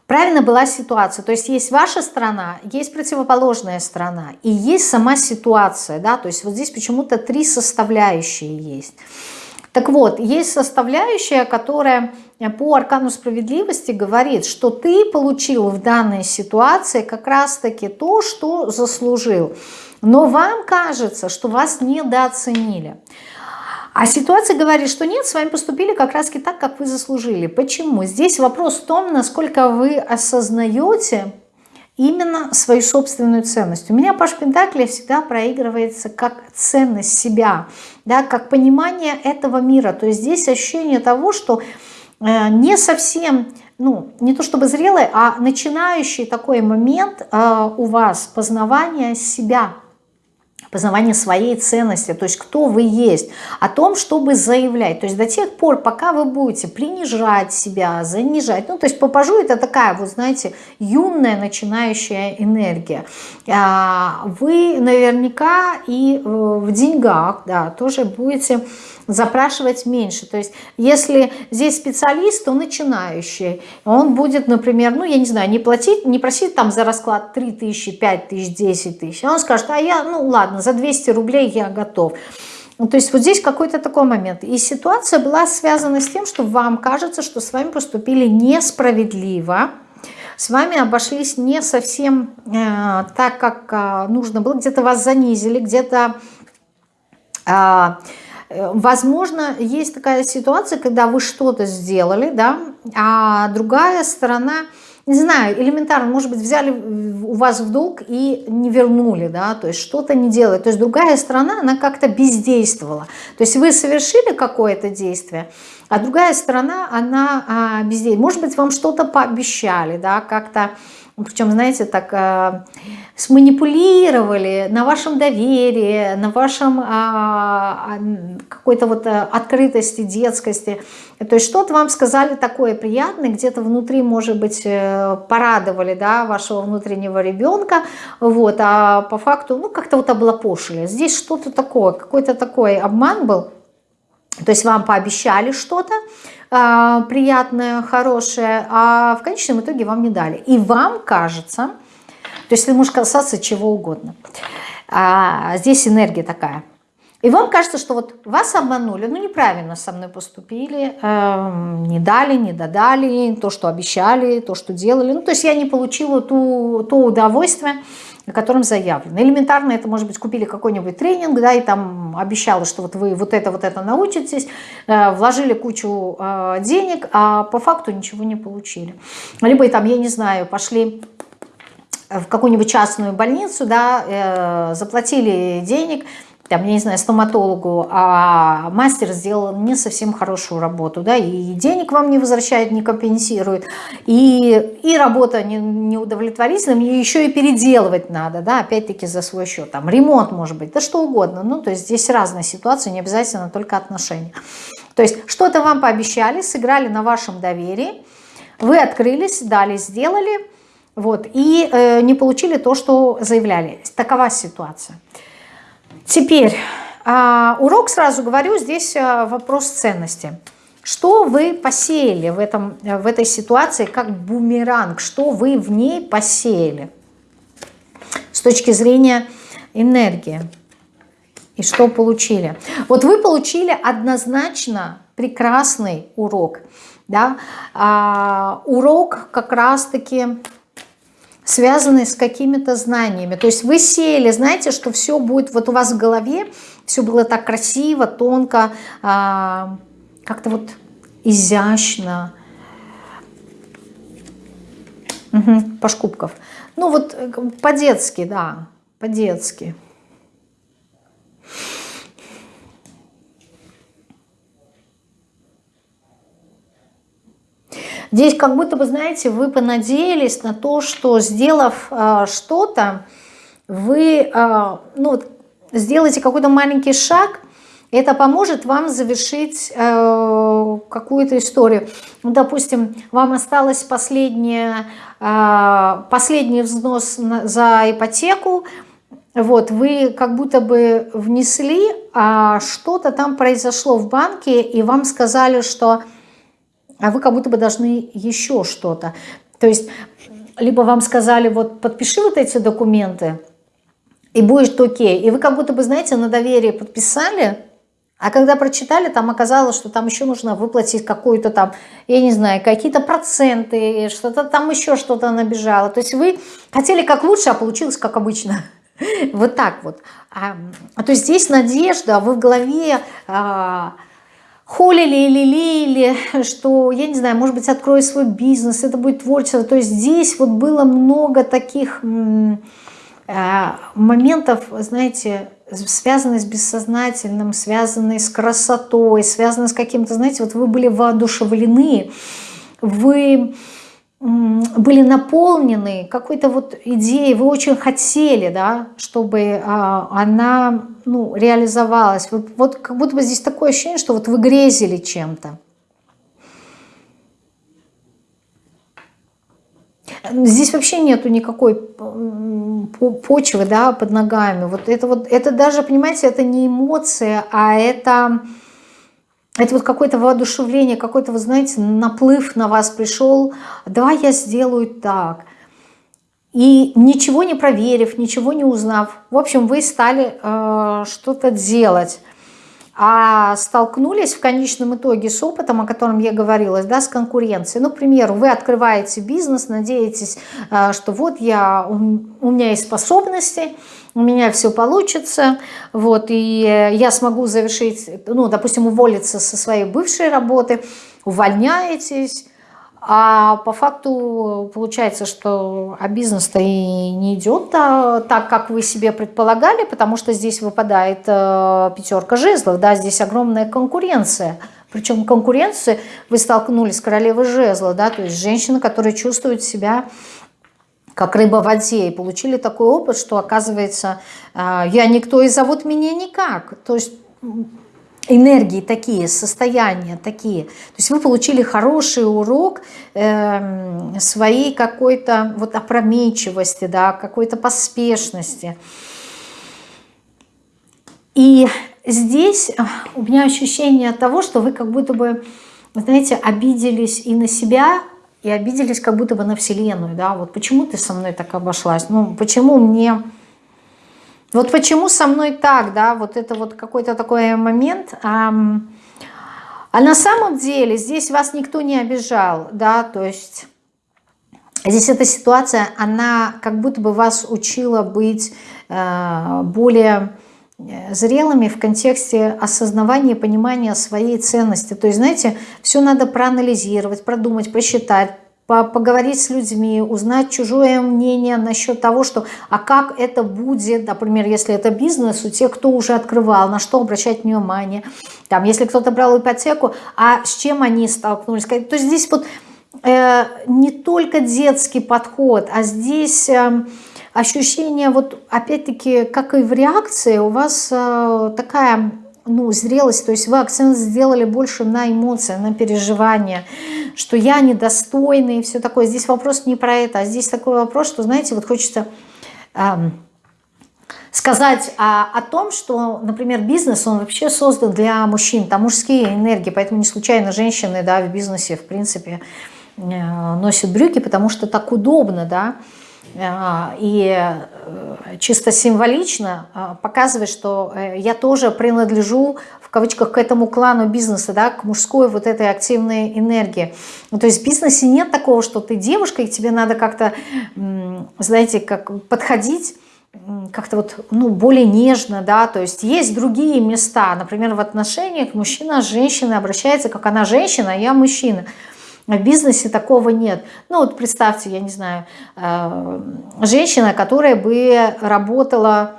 правильно была ситуация. То есть есть ваша сторона, есть противоположная сторона и есть сама ситуация. Да? То есть вот здесь почему-то три составляющие есть. Так вот, есть составляющая, которая по аркану справедливости говорит, что ты получил в данной ситуации как раз-таки то, что заслужил. Но вам кажется, что вас недооценили. А ситуация говорит, что нет, с вами поступили как раз так, как вы заслужили. Почему? Здесь вопрос в том, насколько вы осознаете именно свою собственную ценность. У меня Паш Пентакли всегда проигрывается как ценность себя, да, как понимание этого мира. То есть здесь ощущение того, что э, не совсем, ну, не то чтобы зрелый, а начинающий такой момент э, у вас познавания себя – познавание своей ценности, то есть кто вы есть, о том, чтобы заявлять. То есть до тех пор, пока вы будете принижать себя, занижать, ну то есть попажу это такая, вот знаете, юная начинающая энергия. А, вы наверняка и э, в деньгах, да, тоже будете запрашивать меньше. То есть если здесь специалист, то начинающий, он будет, например, ну я не знаю, не платить, не просить там за расклад 3 тысячи, 5 тысяч, 10 тысяч. Он скажет, а я, ну ладно, за 200 рублей я готов. То есть вот здесь какой-то такой момент. И ситуация была связана с тем, что вам кажется, что с вами поступили несправедливо, с вами обошлись не совсем э, так, как э, нужно было, где-то вас занизили, где-то... Э, возможно, есть такая ситуация, когда вы что-то сделали, да, а другая сторона, не знаю, элементарно, может быть, взяли у вас в долг и не вернули, да, то есть что-то не делает. То есть другая сторона, она как-то бездействовала. То есть вы совершили какое-то действие, а другая сторона, она а, бездействовала. Может быть, вам что-то пообещали, да, как-то причем, знаете, так э, сманипулировали на вашем доверии, на вашем э, какой-то вот э, открытости, детскости. То есть что-то вам сказали такое приятное, где-то внутри, может быть, э, порадовали да, вашего внутреннего ребенка, вот, а по факту, ну, как-то вот облапошили. Здесь что-то такое, какой-то такой обман был. То есть вам пообещали что-то, э, приятное, хорошее, а в конечном итоге вам не дали. И вам кажется, то есть это может касаться чего угодно. А, здесь энергия такая. И вам кажется, что вот вас обманули, ну неправильно со мной поступили, э, не дали, не додали, то, что обещали, то, что делали. Ну то есть я не получила ту, то удовольствие, на котором заявлено. Элементарно это может быть купили какой-нибудь тренинг, да, и там обещало, что вот вы вот это, вот это научитесь, э, вложили кучу э, денег, а по факту ничего не получили. Либо там, я не знаю, пошли в какую-нибудь частную больницу, да, э, заплатили денег, там, я не знаю, стоматологу, а мастер сделал не совсем хорошую работу, да, и денег вам не возвращает, не компенсирует, и, и работа не, не удовлетворительная, и еще и переделывать надо, да, опять-таки за свой счет, там, ремонт может быть, да что угодно, ну, то есть здесь разные ситуации, не обязательно только отношения. То есть что-то вам пообещали, сыграли на вашем доверии, вы открылись, дали, сделали, вот, и э, не получили то, что заявляли. Такова ситуация. Теперь а, урок, сразу говорю, здесь а, вопрос ценности. Что вы посеяли в, этом, в этой ситуации как бумеранг? Что вы в ней посеяли с точки зрения энергии? И что получили? Вот вы получили однозначно прекрасный урок. Да? А, урок как раз-таки связанные с какими-то знаниями. То есть вы сели, знаете, что все будет вот у вас в голове, все было так красиво, тонко, а, как-то вот изящно. Угу, Пашкубков. Ну вот э, по-детски, да, по-детски. Здесь как будто бы, знаете, вы понадеялись на то, что сделав э, что-то, вы э, ну, сделаете какой-то маленький шаг, это поможет вам завершить э, какую-то историю. Ну, допустим, вам осталось последнее, э, последний взнос на, за ипотеку, вот, вы как будто бы внесли, а что-то там произошло в банке, и вам сказали, что а вы как будто бы должны еще что-то. То есть, либо вам сказали, вот подпиши вот эти документы, и будет окей. И вы как будто бы, знаете, на доверие подписали, а когда прочитали, там оказалось, что там еще нужно выплатить какую-то там, я не знаю, какие-то проценты, что-то там еще что-то набежало. То есть вы хотели как лучше, а получилось как обычно. (laughs) Вот так вот. А, то есть здесь надежда, вы в голове а, холили или лелеяли, что, я не знаю, может быть, открою свой бизнес, это будет творчество. То есть здесь вот было много таких а, моментов, знаете, связанные с бессознательным, связанные с красотой, связанные с каким-то, знаете, вот вы были воодушевлены, вы были наполнены какой-то вот идеей, вы очень хотели, да, чтобы а, она ну, реализовалась. Вы, вот как будто бы здесь такое ощущение, что вот вы грезили чем-то. Здесь вообще нету никакой почвы да, под ногами. Вот это, вот, это даже, понимаете, это не эмоция, а это, это вот какое-то воодушевление, какой-то, вы знаете, наплыв на вас пришел. Давай я сделаю так. И ничего не проверив, ничего не узнав, в общем, вы стали э, что-то делать а столкнулись в конечном итоге с опытом, о котором я говорила, да, с конкуренцией. Ну, к примеру, вы открываете бизнес, надеетесь, э, что вот я, у меня есть способности, у меня все получится, вот, и я смогу завершить, ну, допустим, уволиться со своей бывшей работы, увольняетесь, а по факту получается, что а бизнес-то и не идет а, так, как вы себе предполагали, потому что здесь выпадает а, пятерка жезлов, да, здесь огромная конкуренция. Причем конкуренции вы столкнулись с королевой жезла, да, то есть женщина, которая чувствует себя как рыба в воде, и получили такой опыт, что оказывается, а, я никто и зовут меня никак. То есть энергии такие, состояния такие. То есть вы получили хороший урок э, своей какой-то вот опрометчивости, да, какой-то поспешности. И здесь э, у меня ощущение того, что вы как будто бы, знаете, обиделись и на себя, и обиделись как будто бы на Вселенную, да, вот почему ты со мной так обошлась, ну, почему мне вот почему со мной так, да, вот это вот какой-то такой момент. А, а на самом деле здесь вас никто не обижал, да, то есть здесь эта ситуация, она как будто бы вас учила быть э, более зрелыми в контексте осознавания и понимания своей ценности. То есть, знаете, все надо проанализировать, продумать, просчитать, поговорить с людьми, узнать чужое мнение насчет того, что, а как это будет, например, если это бизнес, у тех, кто уже открывал, на что обращать внимание, там, если кто-то брал ипотеку, а с чем они столкнулись. То есть здесь вот э, не только детский подход, а здесь... Э, ощущение, вот опять-таки, как и в реакции, у вас э, такая ну, зрелость, то есть вы акцент сделали больше на эмоции, на переживания, что я недостойный и все такое. Здесь вопрос не про это, а здесь такой вопрос, что, знаете, вот хочется эм, сказать а, о том, что, например, бизнес, он вообще создан для мужчин, там мужские энергии, поэтому не случайно женщины, да, в бизнесе, в принципе, э, носят брюки, потому что так удобно, да, и э, чисто символично а, показывает, что э, я тоже принадлежу в кавычках к этому клану бизнеса, да, к мужской вот этой активной энергии. Ну, то есть в бизнесе нет такого, что ты девушка, и тебе надо как-то, знаете, как подходить как-то вот, ну, более нежно, да, то есть есть другие места, например, в отношениях мужчина с женщиной обращается, как она женщина, а я мужчина – в бизнесе такого нет. Ну вот представьте, я не знаю, э, женщина, которая бы работала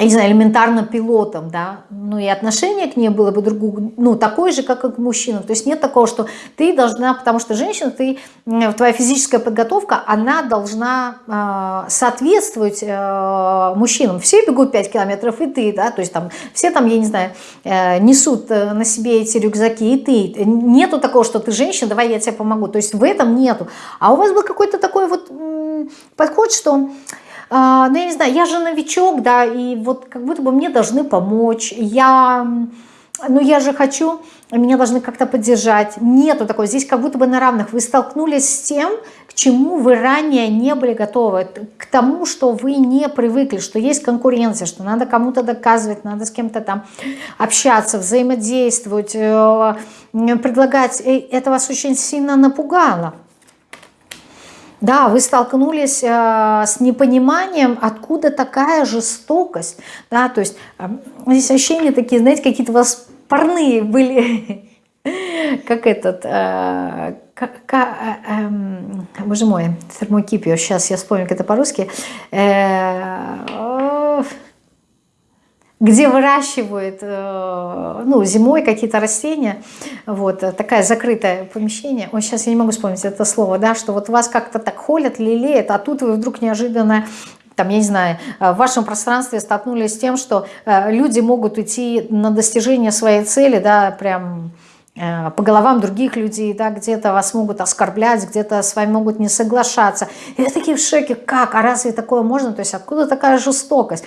не знаю, элементарно пилотом, да, ну и отношение к ней было бы другое, ну, такое же, как и к мужчинам. То есть нет такого, что ты должна, потому что женщина, ты, твоя физическая подготовка, она должна э, соответствовать э, мужчинам. Все бегут 5 километров, и ты, да, то есть там все там, я не знаю, э, несут э, на себе эти рюкзаки, и ты. Нету такого, что ты женщина, давай я тебе помогу. То есть в этом нету. А у вас был какой-то такой вот подход, что ну, я не знаю, я же новичок, да, и вот как будто бы мне должны помочь, я, ну, я же хочу, меня должны как-то поддержать. Нету такого, здесь как будто бы на равных. Вы столкнулись с тем, к чему вы ранее не были готовы, к тому, что вы не привыкли, что есть конкуренция, что надо кому-то доказывать, надо с кем-то там общаться, взаимодействовать, э, предлагать. Это вас очень сильно напугало. Да, вы столкнулись э, с непониманием, откуда такая жестокость. Да, то есть э, здесь ощущения такие, знаете, какие-то у вас парные были, (laughs) как этот, э, как, как, э, э, боже мой, термокипио, сейчас я вспомню, как это по-русски, где выращивают э, ну, зимой какие-то растения, вот, такая закрытое помещение, ой, сейчас я не могу вспомнить это слово, да, что вот вас как-то так холят, лелеют, а тут вы вдруг неожиданно там, я не знаю, э, в вашем пространстве столкнулись с тем, что э, люди могут идти на достижение своей цели, да, прям по головам других людей, да, где-то вас могут оскорблять, где-то с вами могут не соглашаться. И вы такие в шоке, как, а разве такое можно? То есть откуда такая жестокость?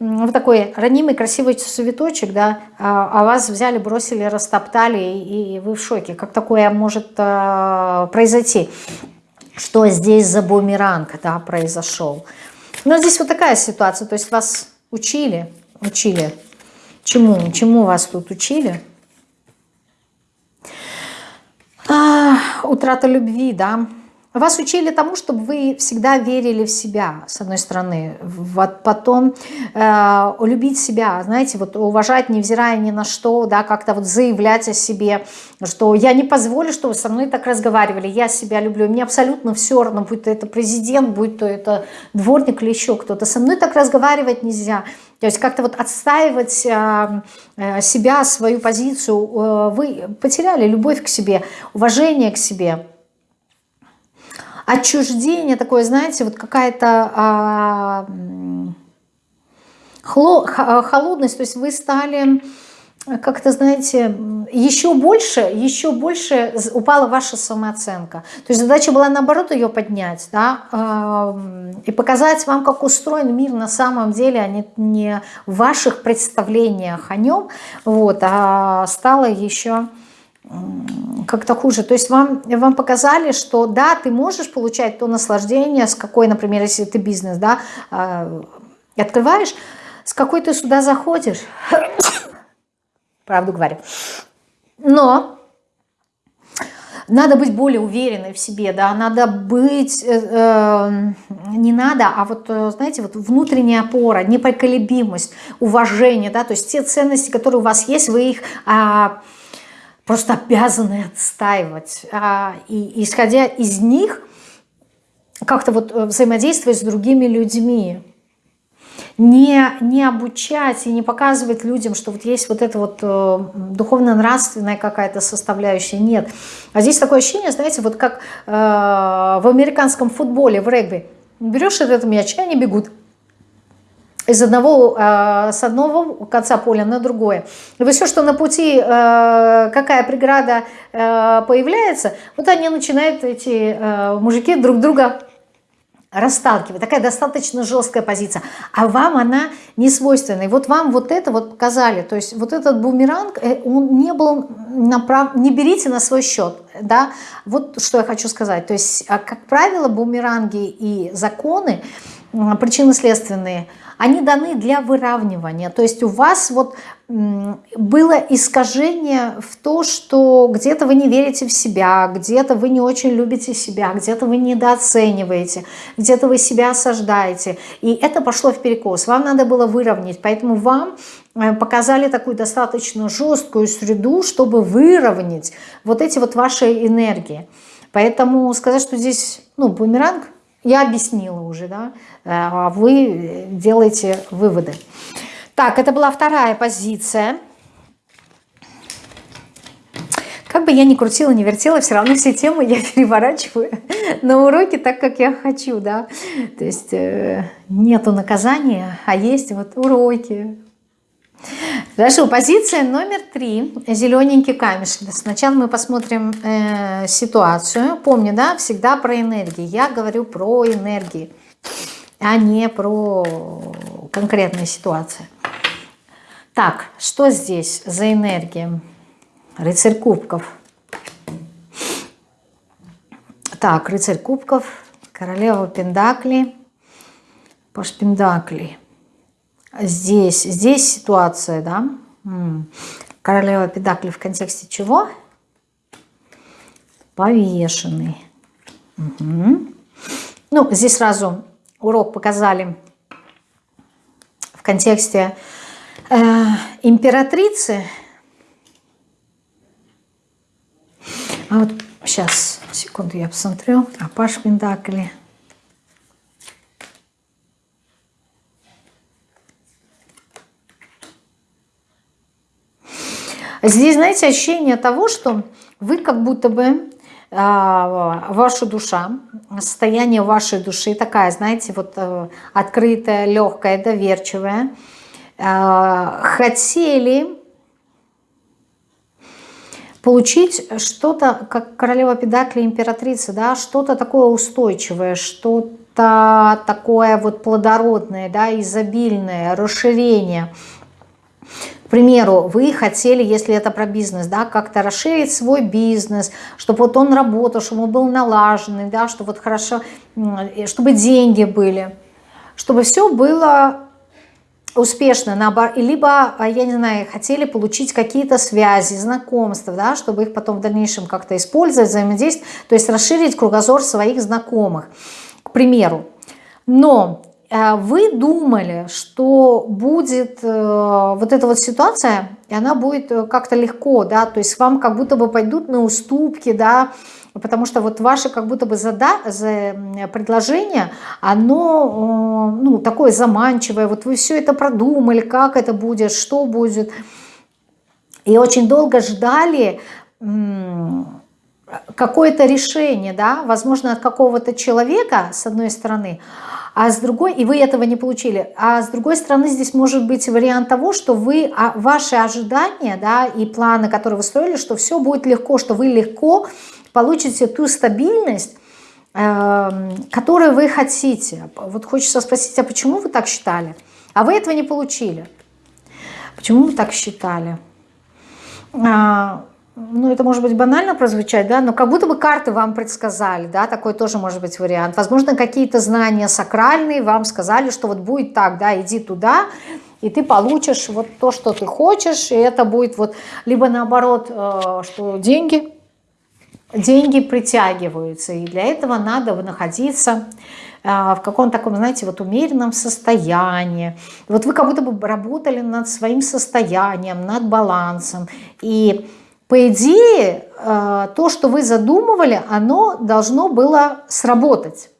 Вы такой ранимый, красивый цветочек, да, а, а вас взяли, бросили, растоптали, и вы в шоке. Как такое может а, произойти? Что здесь за бумеранг, да, произошел? Но здесь вот такая ситуация, то есть вас учили, учили. Чему? Чему вас тут учили? А, утрата любви, да, вас учили тому, чтобы вы всегда верили в себя, с одной стороны. Вот потом э, любить себя, знаете, вот уважать, невзирая ни на что, да, как-то вот заявлять о себе, что я не позволю, что вы со мной так разговаривали, я себя люблю, мне абсолютно все равно, будь то это президент, будь то это дворник или еще кто-то, со мной так разговаривать нельзя. То есть как-то вот отстаивать э, э, себя, свою позицию, э, вы потеряли любовь к себе, уважение к себе отчуждение такое, знаете, вот какая-то а, холодность, то есть вы стали как-то, знаете, еще больше, еще больше упала ваша самооценка. То есть задача была наоборот ее поднять, да, э, и показать вам, как устроен мир на самом деле, а не, не в ваших представлениях о нем, вот, а стало еще как-то хуже. То есть вам, вам показали, что да, ты можешь получать то наслаждение, с какой, например, если ты бизнес, да, э, открываешь, с какой ты сюда заходишь, (coughs) правду говорю. Но надо быть более уверенной в себе, да, надо быть, э, э, не надо, а вот, э, знаете, вот внутренняя опора, непоколебимость, уважение, да, то есть те ценности, которые у вас есть, вы их... Э, просто обязаны отстаивать. А, и исходя из них, как-то вот э, взаимодействовать с другими людьми. Не, не обучать и не показывать людям, что вот есть вот эта вот э, духовно-нравственная какая-то составляющая. Нет. А здесь такое ощущение, знаете, вот как э, в американском футболе, в регби. Берешь этот мяч, и они бегут из одного, э, с одного конца поля на другое. И вот все, что на пути, э, какая преграда э, появляется, вот они начинают, эти мужики, друг друга расталкивать. Такая достаточно жесткая позиция. А вам она не свойственна. И вот вам вот это вот показали. То есть вот этот бумеранг, он не был направ... Не берите на свой счет. Да? Вот что я хочу сказать. То есть, а, как правило, бумеранги и законы, причинно-следственные, они даны для выравнивания. То есть у вас вот было искажение в то, что где-то вы не верите в себя, где-то вы не очень любите себя, где-то вы недооцениваете, где-то вы себя осаждаете. И это пошло в перекос. Вам надо было выровнять. Поэтому вам э, показали такую достаточно жесткую среду, чтобы выровнять вот эти вот ваши энергии. Поэтому сказать, что здесь ну, бумеранг – я объяснила уже, да, э, а вы делаете выводы. Так, это была вторая позиция. Как бы я ни крутила, ни вертела, все равно все темы я (laughs) переворачиваю на уроки так, как я хочу, да. То есть э, нету наказания, а есть вот уроки, Хорошо, позиция номер три. Зелененький камешек. Сначала мы посмотрим э, ситуацию. Помню, да, всегда про энергии. Я говорю про энергии. а не про конкретные ситуации. Так, что здесь за энергия? Рыцарь кубков. Так, рыцарь кубков, королева пендакли, паш пендакли. Здесь, здесь ситуация, да? Королева педакли в контексте чего? Повешенный. Угу. Ну, здесь сразу урок показали в контексте э, императрицы. А вот сейчас, секунду, я посмотрю. А Паш Пендакли. Здесь, знаете, ощущение того, что вы как будто бы а, ваша душа, состояние вашей души такая, знаете, вот э, открытая, легкая, доверчивая, а, хотели получить что-то, как королева педакли, императрица, да, что-то такое устойчивое, что-то такое вот плодородное, да, изобильное, расширение – к примеру, вы хотели, если это про бизнес, да, как-то расширить свой бизнес, чтобы вот он работал, чтобы он был налаженный, да, чтобы вот хорошо, чтобы деньги были, чтобы все было успешно, наоборот, либо, а, я не знаю, хотели получить какие-то связи, знакомства, да, чтобы их потом в дальнейшем как-то использовать, взаимодействовать, то есть расширить кругозор своих знакомых, к примеру. Но Э, вы думали, что будет э, вот эта вот ситуация, и она будет э, как-то легко, да, то есть вам как будто бы пойдут на уступки, да, потому что вот ваше как будто бы зада за предложение, оно, ну, такое заманчивое, вот вы все это продумали, как это будет, что будет, и очень долго ждали какое-то решение, да, возможно, от какого-то человека, с одной стороны, а с другой, и вы этого не получили, а с другой стороны здесь может быть вариант того, что вы, а, ваши ожидания да, и планы, которые вы строили, что все будет легко, что вы легко получите ту стабильность, э, которую вы хотите. Вот хочется спросить, а почему вы так считали? А вы этого не получили. Почему вы так считали? А, ну, это может быть банально прозвучать, да, но как будто бы карты вам предсказали, да, такой тоже может быть вариант. Возможно, какие-то знания сакральные вам сказали, что вот будет так, да, иди туда, и ты получишь вот то, что ты хочешь, и это будет вот, либо наоборот, э, что деньги, деньги притягиваются, и для этого надо находиться э, в каком-то таком, знаете, вот умеренном состоянии. Вот вы как будто бы работали над своим состоянием, над балансом, и по идее, э, то, что вы задумывали, оно должно было сработать.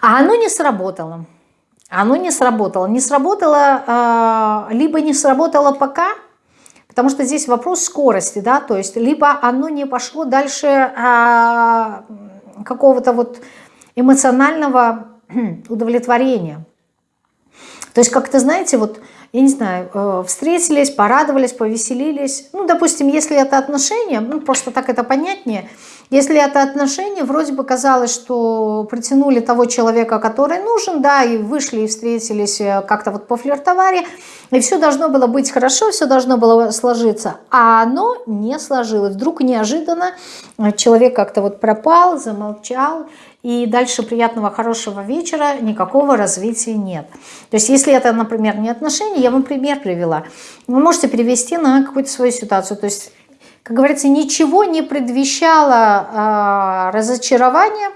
А оно не сработало. Оно не сработало. Не сработало, э, либо не сработало пока, потому что здесь вопрос скорости, да, то есть либо оно не пошло дальше э, какого-то вот эмоционального (clears throat) удовлетворения. То есть как-то, знаете, вот, я не знаю, э, встретились, порадовались, повеселились. Ну, допустим, если это отношения, ну, просто так это понятнее. Если это отношения, вроде бы казалось, что притянули того человека, который нужен, да, и вышли, и встретились, э, как-то вот пофлиртовали, и все должно было быть хорошо, все должно было сложиться. А оно не сложилось. Вдруг неожиданно человек как-то вот пропал, замолчал, и дальше приятного, хорошего вечера, никакого развития нет. То есть если это, например, не отношения, я вам пример привела, вы можете перевести на какую-то свою ситуацию. То есть, как говорится, ничего не предвещало э, разочарования,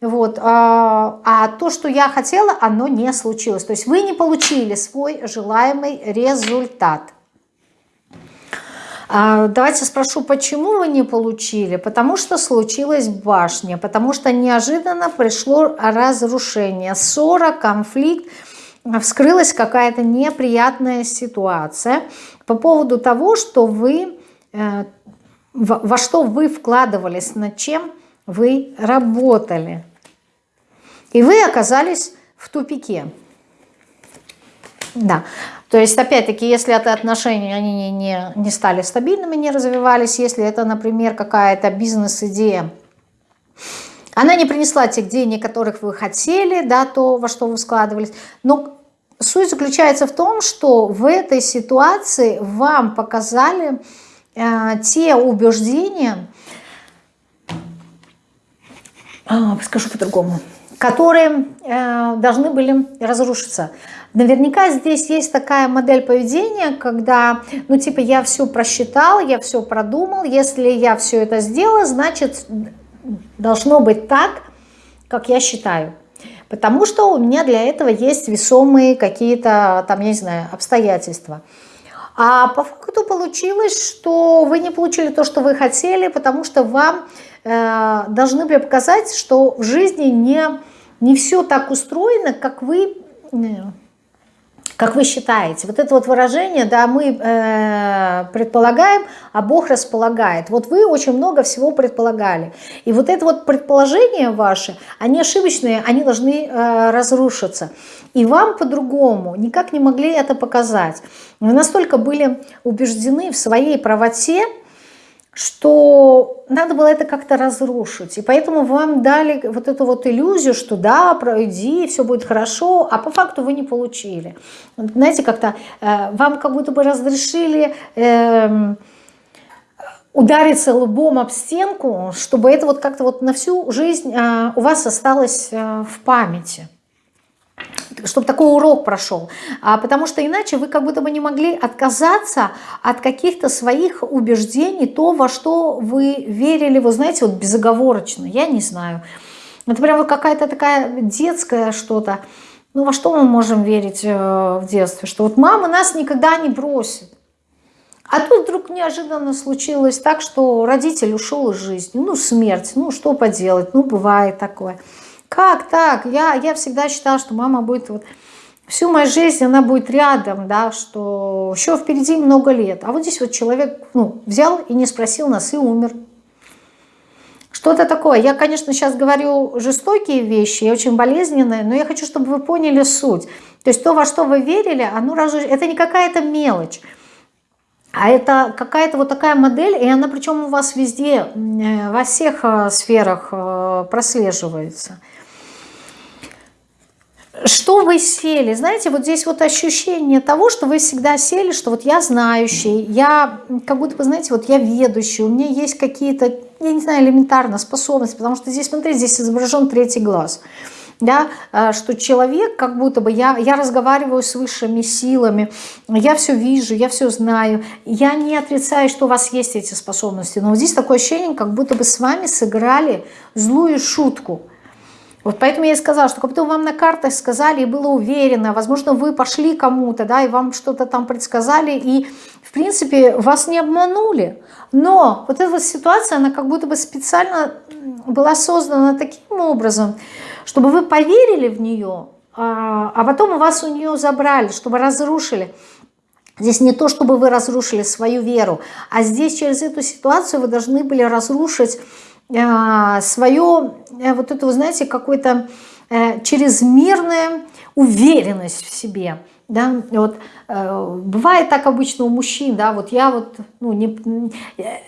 вот, а, а то, что я хотела, оно не случилось. То есть вы не получили свой желаемый результат. А, давайте спрошу, почему вы не получили? Потому что случилась башня, потому что неожиданно пришло разрушение, ссора, конфликт, вскрылась какая-то неприятная ситуация по поводу того, что вы, э, во что вы вкладывались, над чем вы работали. И вы оказались в тупике. Да. То есть, опять-таки, если это отношения, они не, не, не стали стабильными, не развивались, если это, например, какая-то бизнес-идея, она не принесла тех денег, которых вы хотели, да, то, во что вы складывались. Но суть заключается в том, что в этой ситуации вам показали э, те убеждения, э, скажу по-другому, которые э, должны были разрушиться. Наверняка здесь есть такая модель поведения, когда, ну типа я все просчитал, я все продумал, если я все это сделал, значит должно быть так, как я считаю. Потому что у меня для этого есть весомые какие-то, там, я не знаю, обстоятельства. А по факту получилось, что вы не получили то, что вы хотели, потому что вам э, должны были показать, что в жизни не, не все так устроено, как вы... Как вы считаете? Вот это вот выражение, да, мы э, предполагаем, а Бог располагает. Вот вы очень много всего предполагали. И вот это вот предположения ваши, они ошибочные, они должны э, разрушиться. И вам по-другому никак не могли это показать. Вы настолько были убеждены в своей правоте, что надо было это как-то разрушить. И поэтому вам дали вот эту вот иллюзию, что да, пройди, все будет хорошо, а по факту вы не получили. Знаете, как-то э, вам как будто бы разрешили... Э, удариться лбом об стенку, чтобы это вот как-то вот на всю жизнь э, у вас осталось э, в памяти чтобы такой урок прошел. А, потому что иначе вы как будто бы не могли отказаться от каких-то своих убеждений, то, во что вы верили, вы знаете, вот безоговорочно, я не знаю. Это прям вот какая-то такая детская что-то. Ну, во что мы можем верить э, в детстве? Что вот мама нас никогда не бросит. А тут вдруг неожиданно случилось так, что родитель ушел из жизни. Ну, смерть, ну, что поделать, ну, бывает такое. Как так? Я, я всегда считала, что мама будет вот всю мою жизнь, она будет рядом, да, что еще впереди много лет. А вот здесь вот человек ну, взял и не спросил нас и умер. Что-то такое. Я, конечно, сейчас говорю жестокие вещи, очень болезненные, но я хочу, чтобы вы поняли суть. То есть то, во что вы верили, оно разуш... это не какая-то мелочь. А это какая-то вот такая модель, и она причем у вас везде, э, во всех э, сферах э, прослеживается что вы сели? Знаете, вот здесь вот ощущение того, что вы всегда сели, что вот я знающий, я как будто бы, знаете, вот я ведущий, у меня есть какие-то, я не знаю, элементарно способности, потому что здесь, смотрите, здесь изображен третий глаз. Да, а, что человек, как будто бы я, я разговариваю с высшими силами, я все вижу, я все знаю, я не отрицаю, что у вас есть эти способности, но вот здесь такое ощущение, как будто бы с вами сыграли злую шутку – вот поэтому я и сказала, что как будто вам на картах сказали и было уверено, возможно, вы пошли кому-то, да, и вам что-то там предсказали, и, в принципе, вас не обманули. Но вот эта ситуация, она как будто бы специально была создана таким образом, чтобы вы поверили в нее, а, а потом у вас у нее забрали, чтобы разрушили. Здесь не то, чтобы вы разрушили свою веру, а здесь через эту ситуацию вы должны были разрушить свое, э, вот это, вы знаете, какой-то э, чрезмерная уверенность в себе. Да, вот э, бывает так обычно у мужчин, да, вот я вот, ну, не,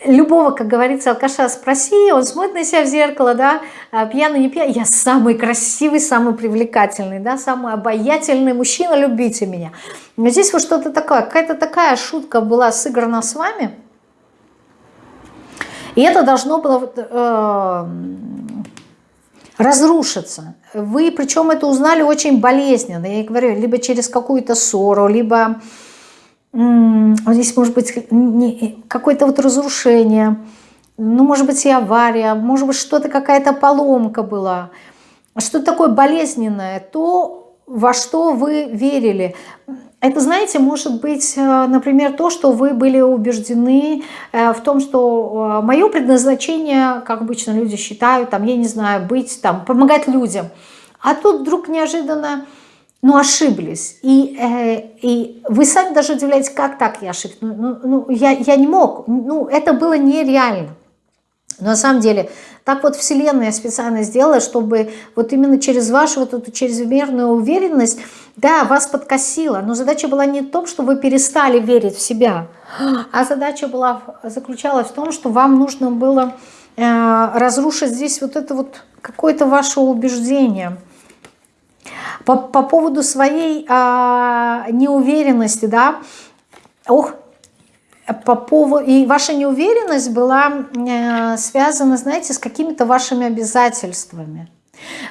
любого, как говорится, алкаша спроси, он смотрит на себя в зеркало, да, а пьяный, не пьяный, я самый красивый, самый привлекательный, да, самый обаятельный мужчина, любите меня. Но здесь вот что-то такое, какая-то такая шутка была сыграна с вами, и это должно было э, разрушиться. Вы причем это узнали очень болезненно. Я говорю, либо через какую-то ссору, либо э, здесь может быть какое-то вот разрушение, ну, может быть, и авария, может быть, что-то, какая-то поломка была. Что-то такое болезненное, то, во что вы верили. Это, знаете, может быть, э, например, то, что вы были убеждены э, в том, что э, мое предназначение, как обычно люди считают, там, я не знаю, быть, там, помогать людям. А тут вдруг неожиданно, ну, ошиблись. И, и вы сами даже удивляетесь, как так я ошибся. Ну, ну, ну я, я не мог, ну, это было нереально. Но на самом деле, так вот Вселенная специально сделала, чтобы вот именно через вашу вот эту чрезмерную уверенность, да, вас подкосила. Но задача была не в том, что вы перестали верить в себя, а задача была, заключалась в том, что вам нужно было э, разрушить здесь вот это вот какое-то ваше убеждение. По, по поводу своей э, неуверенности, да, ох, по поводу, и ваша неуверенность была э, связана, знаете, с какими-то вашими обязательствами.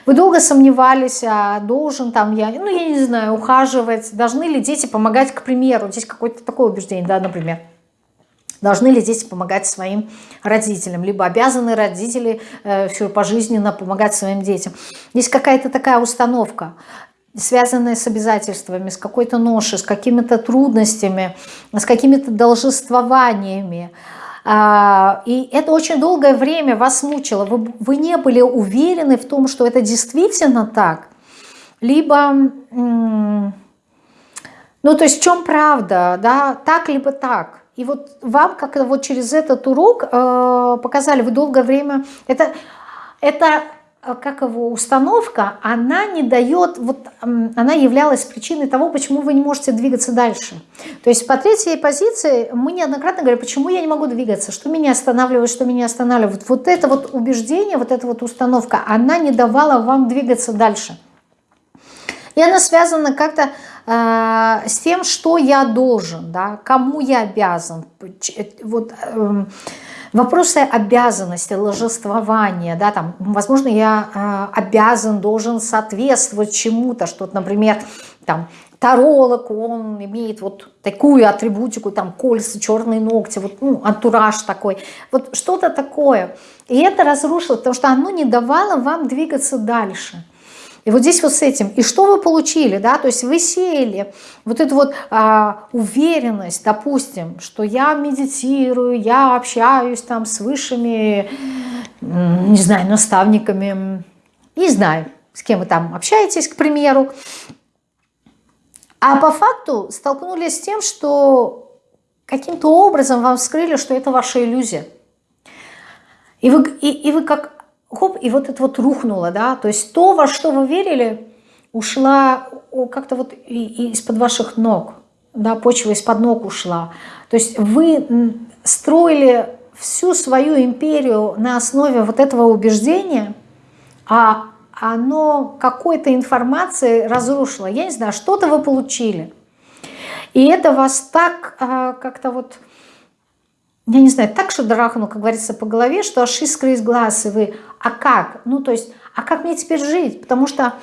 Вы долго сомневались, а должен там я, ну я не знаю, ухаживать, должны ли дети помогать, к примеру, здесь какое-то такое убеждение, да, например, должны ли дети помогать своим родителям, либо обязаны родители э, все пожизненно помогать своим детям. Есть какая-то такая установка связанные с обязательствами, с какой-то ношей, с какими-то трудностями, с какими-то должествованиями. А, и это очень долгое время вас мучило. Вы, вы не были уверены в том, что это действительно так. Либо, ну то есть в чем правда, да, так либо так. И вот вам как вот через этот урок э, показали, вы долгое время, это, это как его установка, она не дает, вот она являлась причиной того, почему вы не можете двигаться дальше. То есть по третьей позиции мы неоднократно говорим, почему я не могу двигаться, что меня останавливает, что меня останавливает. Вот это вот убеждение, вот эта вот установка, она не давала вам двигаться дальше. И она связана как-то э, с тем, что я должен, да, кому я обязан. Вот... Э, вопросы обязанности, ложествования, да, там, возможно, я э, обязан, должен соответствовать чему-то, что, например, там, таролог, он имеет вот такую атрибутику, там, кольца, черные ногти, вот, ну, антураж такой, вот что-то такое. И это разрушило, потому что оно не давало вам двигаться дальше. И вот здесь вот с этим. И что вы получили, да, то есть вы сеяли вот эту вот а, уверенность, допустим, что я медитирую, я общаюсь там с высшими, не знаю, наставниками, не знаю, с кем вы там общаетесь, к примеру. А по факту столкнулись с тем, что каким-то образом вам вскрыли, что это ваша иллюзия. И вы, и, и вы как хоп, и вот это вот рухнуло, да, то есть то, во что вы верили, ушла как-то вот из-под ваших ног, да, почва из-под ног ушла. То есть вы строили всю свою империю на основе вот этого убеждения, а оно какой-то информации разрушило. Я не знаю, что-то вы получили. И это вас так а, как-то вот я не знаю, так что драхнул, как говорится, по голове, что аж искры из глаз, и вы, а как? Ну, то есть, а как мне теперь жить? Потому что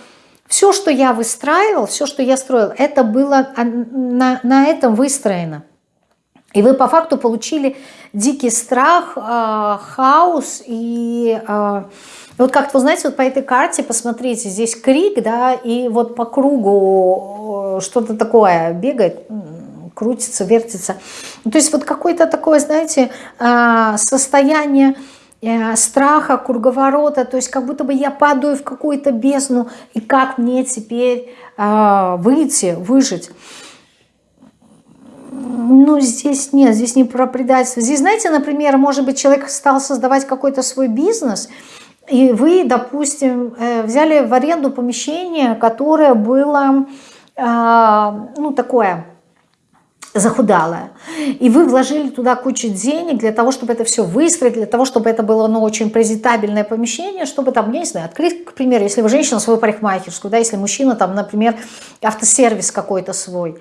все, что я выстраивал, все, что я строил, это было на, на этом выстроено. И вы по факту получили дикий страх, э, хаос и... Э, вот как-то, знаете, вот по этой карте, посмотрите, здесь крик, да, и вот по кругу что-то такое бегает, крутится, вертится. Ну, то есть вот какое-то такое, знаете, а, состояние э, страха, круговорота, то есть как будто бы я падаю в какую-то бездну, и как мне теперь а, выйти, выжить. Ну, здесь нет, здесь не про предательство. Здесь, знаете, например, может быть, человек стал создавать какой-то свой бизнес, и вы, допустим, э, взяли в аренду помещение, которое было, а, ну, такое захудалая. И вы вложили туда кучу денег для того, чтобы это все выстроить, для того, чтобы это было ну, очень презентабельное помещение, чтобы там, я не знаю, открыть, к примеру, если вы женщина, свою парикмахерскую, да, если мужчина, там, например, автосервис какой-то свой.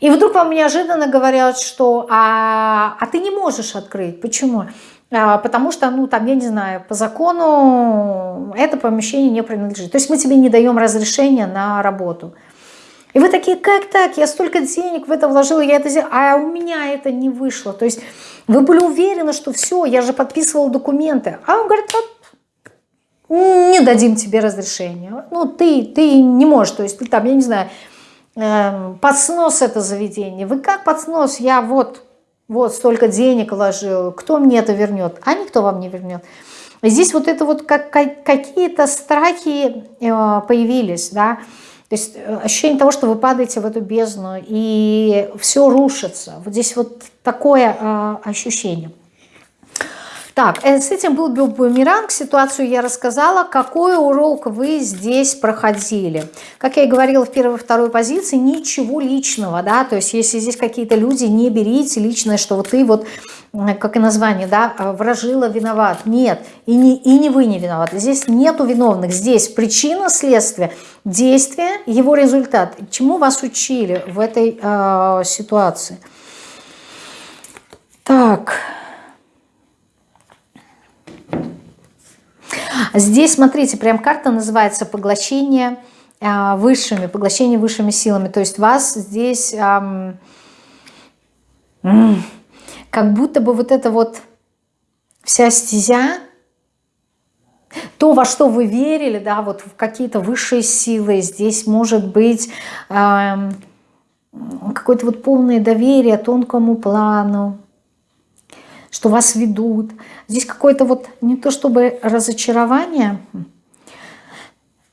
И вдруг вам неожиданно говорят, что а, а ты не можешь открыть. Почему? А, потому что, ну, там, я не знаю, по закону это помещение не принадлежит. То есть мы тебе не даем разрешения на работу. И вы такие, как так? Я столько денег в это вложила, я это сделала, а у меня это не вышло. То есть вы были уверены, что все, я же подписывала документы. А он говорит, вот, не дадим тебе разрешения. Ну, ты, ты не можешь, то есть ты там, я не знаю, э, под снос это заведение. Вы как под снос? Я вот, вот столько денег вложил, кто мне это вернет? А никто вам не вернет. Здесь вот это вот как, какие-то страхи э, появились, да, то есть э, ощущение того, что вы падаете в эту бездну, и все рушится. Вот здесь вот такое э, ощущение. Так, э, с этим был бумеранг, ситуацию я рассказала. Какой урок вы здесь проходили? Как я и говорила в первой и второй позиции, ничего личного, да, то есть если здесь какие-то люди, не берите личное, что вот ты вот, как и название, да, э, вражила, виноват. Нет, и не, и не вы не виноваты. Здесь нету виновных, здесь причина, следствие, действие, его результат. Чему вас учили в этой э, ситуации? Так... Здесь, смотрите, прям карта называется «Поглощение а, высшими», «Поглощение высшими силами». То есть вас здесь эм, как будто бы вот это вот вся стезя, то, во что вы верили, да, вот в какие-то высшие силы, здесь может быть эм, какое-то вот полное доверие тонкому плану, что вас ведут. Здесь какое-то вот не то чтобы разочарование,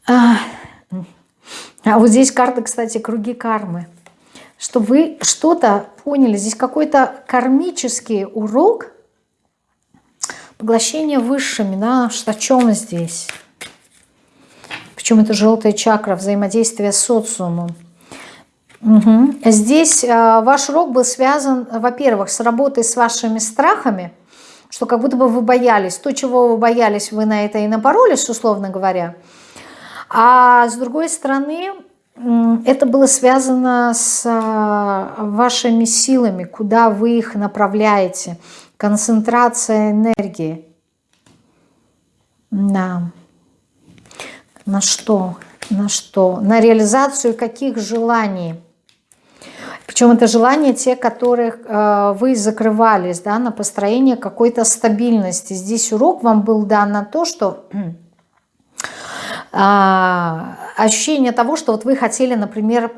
а, а вот здесь карта, кстати, круги кармы. Что вы что-то поняли. Здесь какой-то кармический урок поглощения высшими. Да? О чем здесь? Причем это желтая чакра, взаимодействие с социумом. Угу. Здесь э, ваш урок был связан, во-первых, с работой с вашими страхами, что как будто бы вы боялись. То, чего вы боялись, вы на это и напоролись, условно говоря. А с другой стороны, это было связано с э, вашими силами, куда вы их направляете. Концентрация энергии. Да. На что? На что? На реализацию каких желаний? Причем это желания те, которых э, вы закрывались, да, на построение какой-то стабильности. Здесь урок вам был дан на то, что э, ощущение того, что вот вы хотели, например,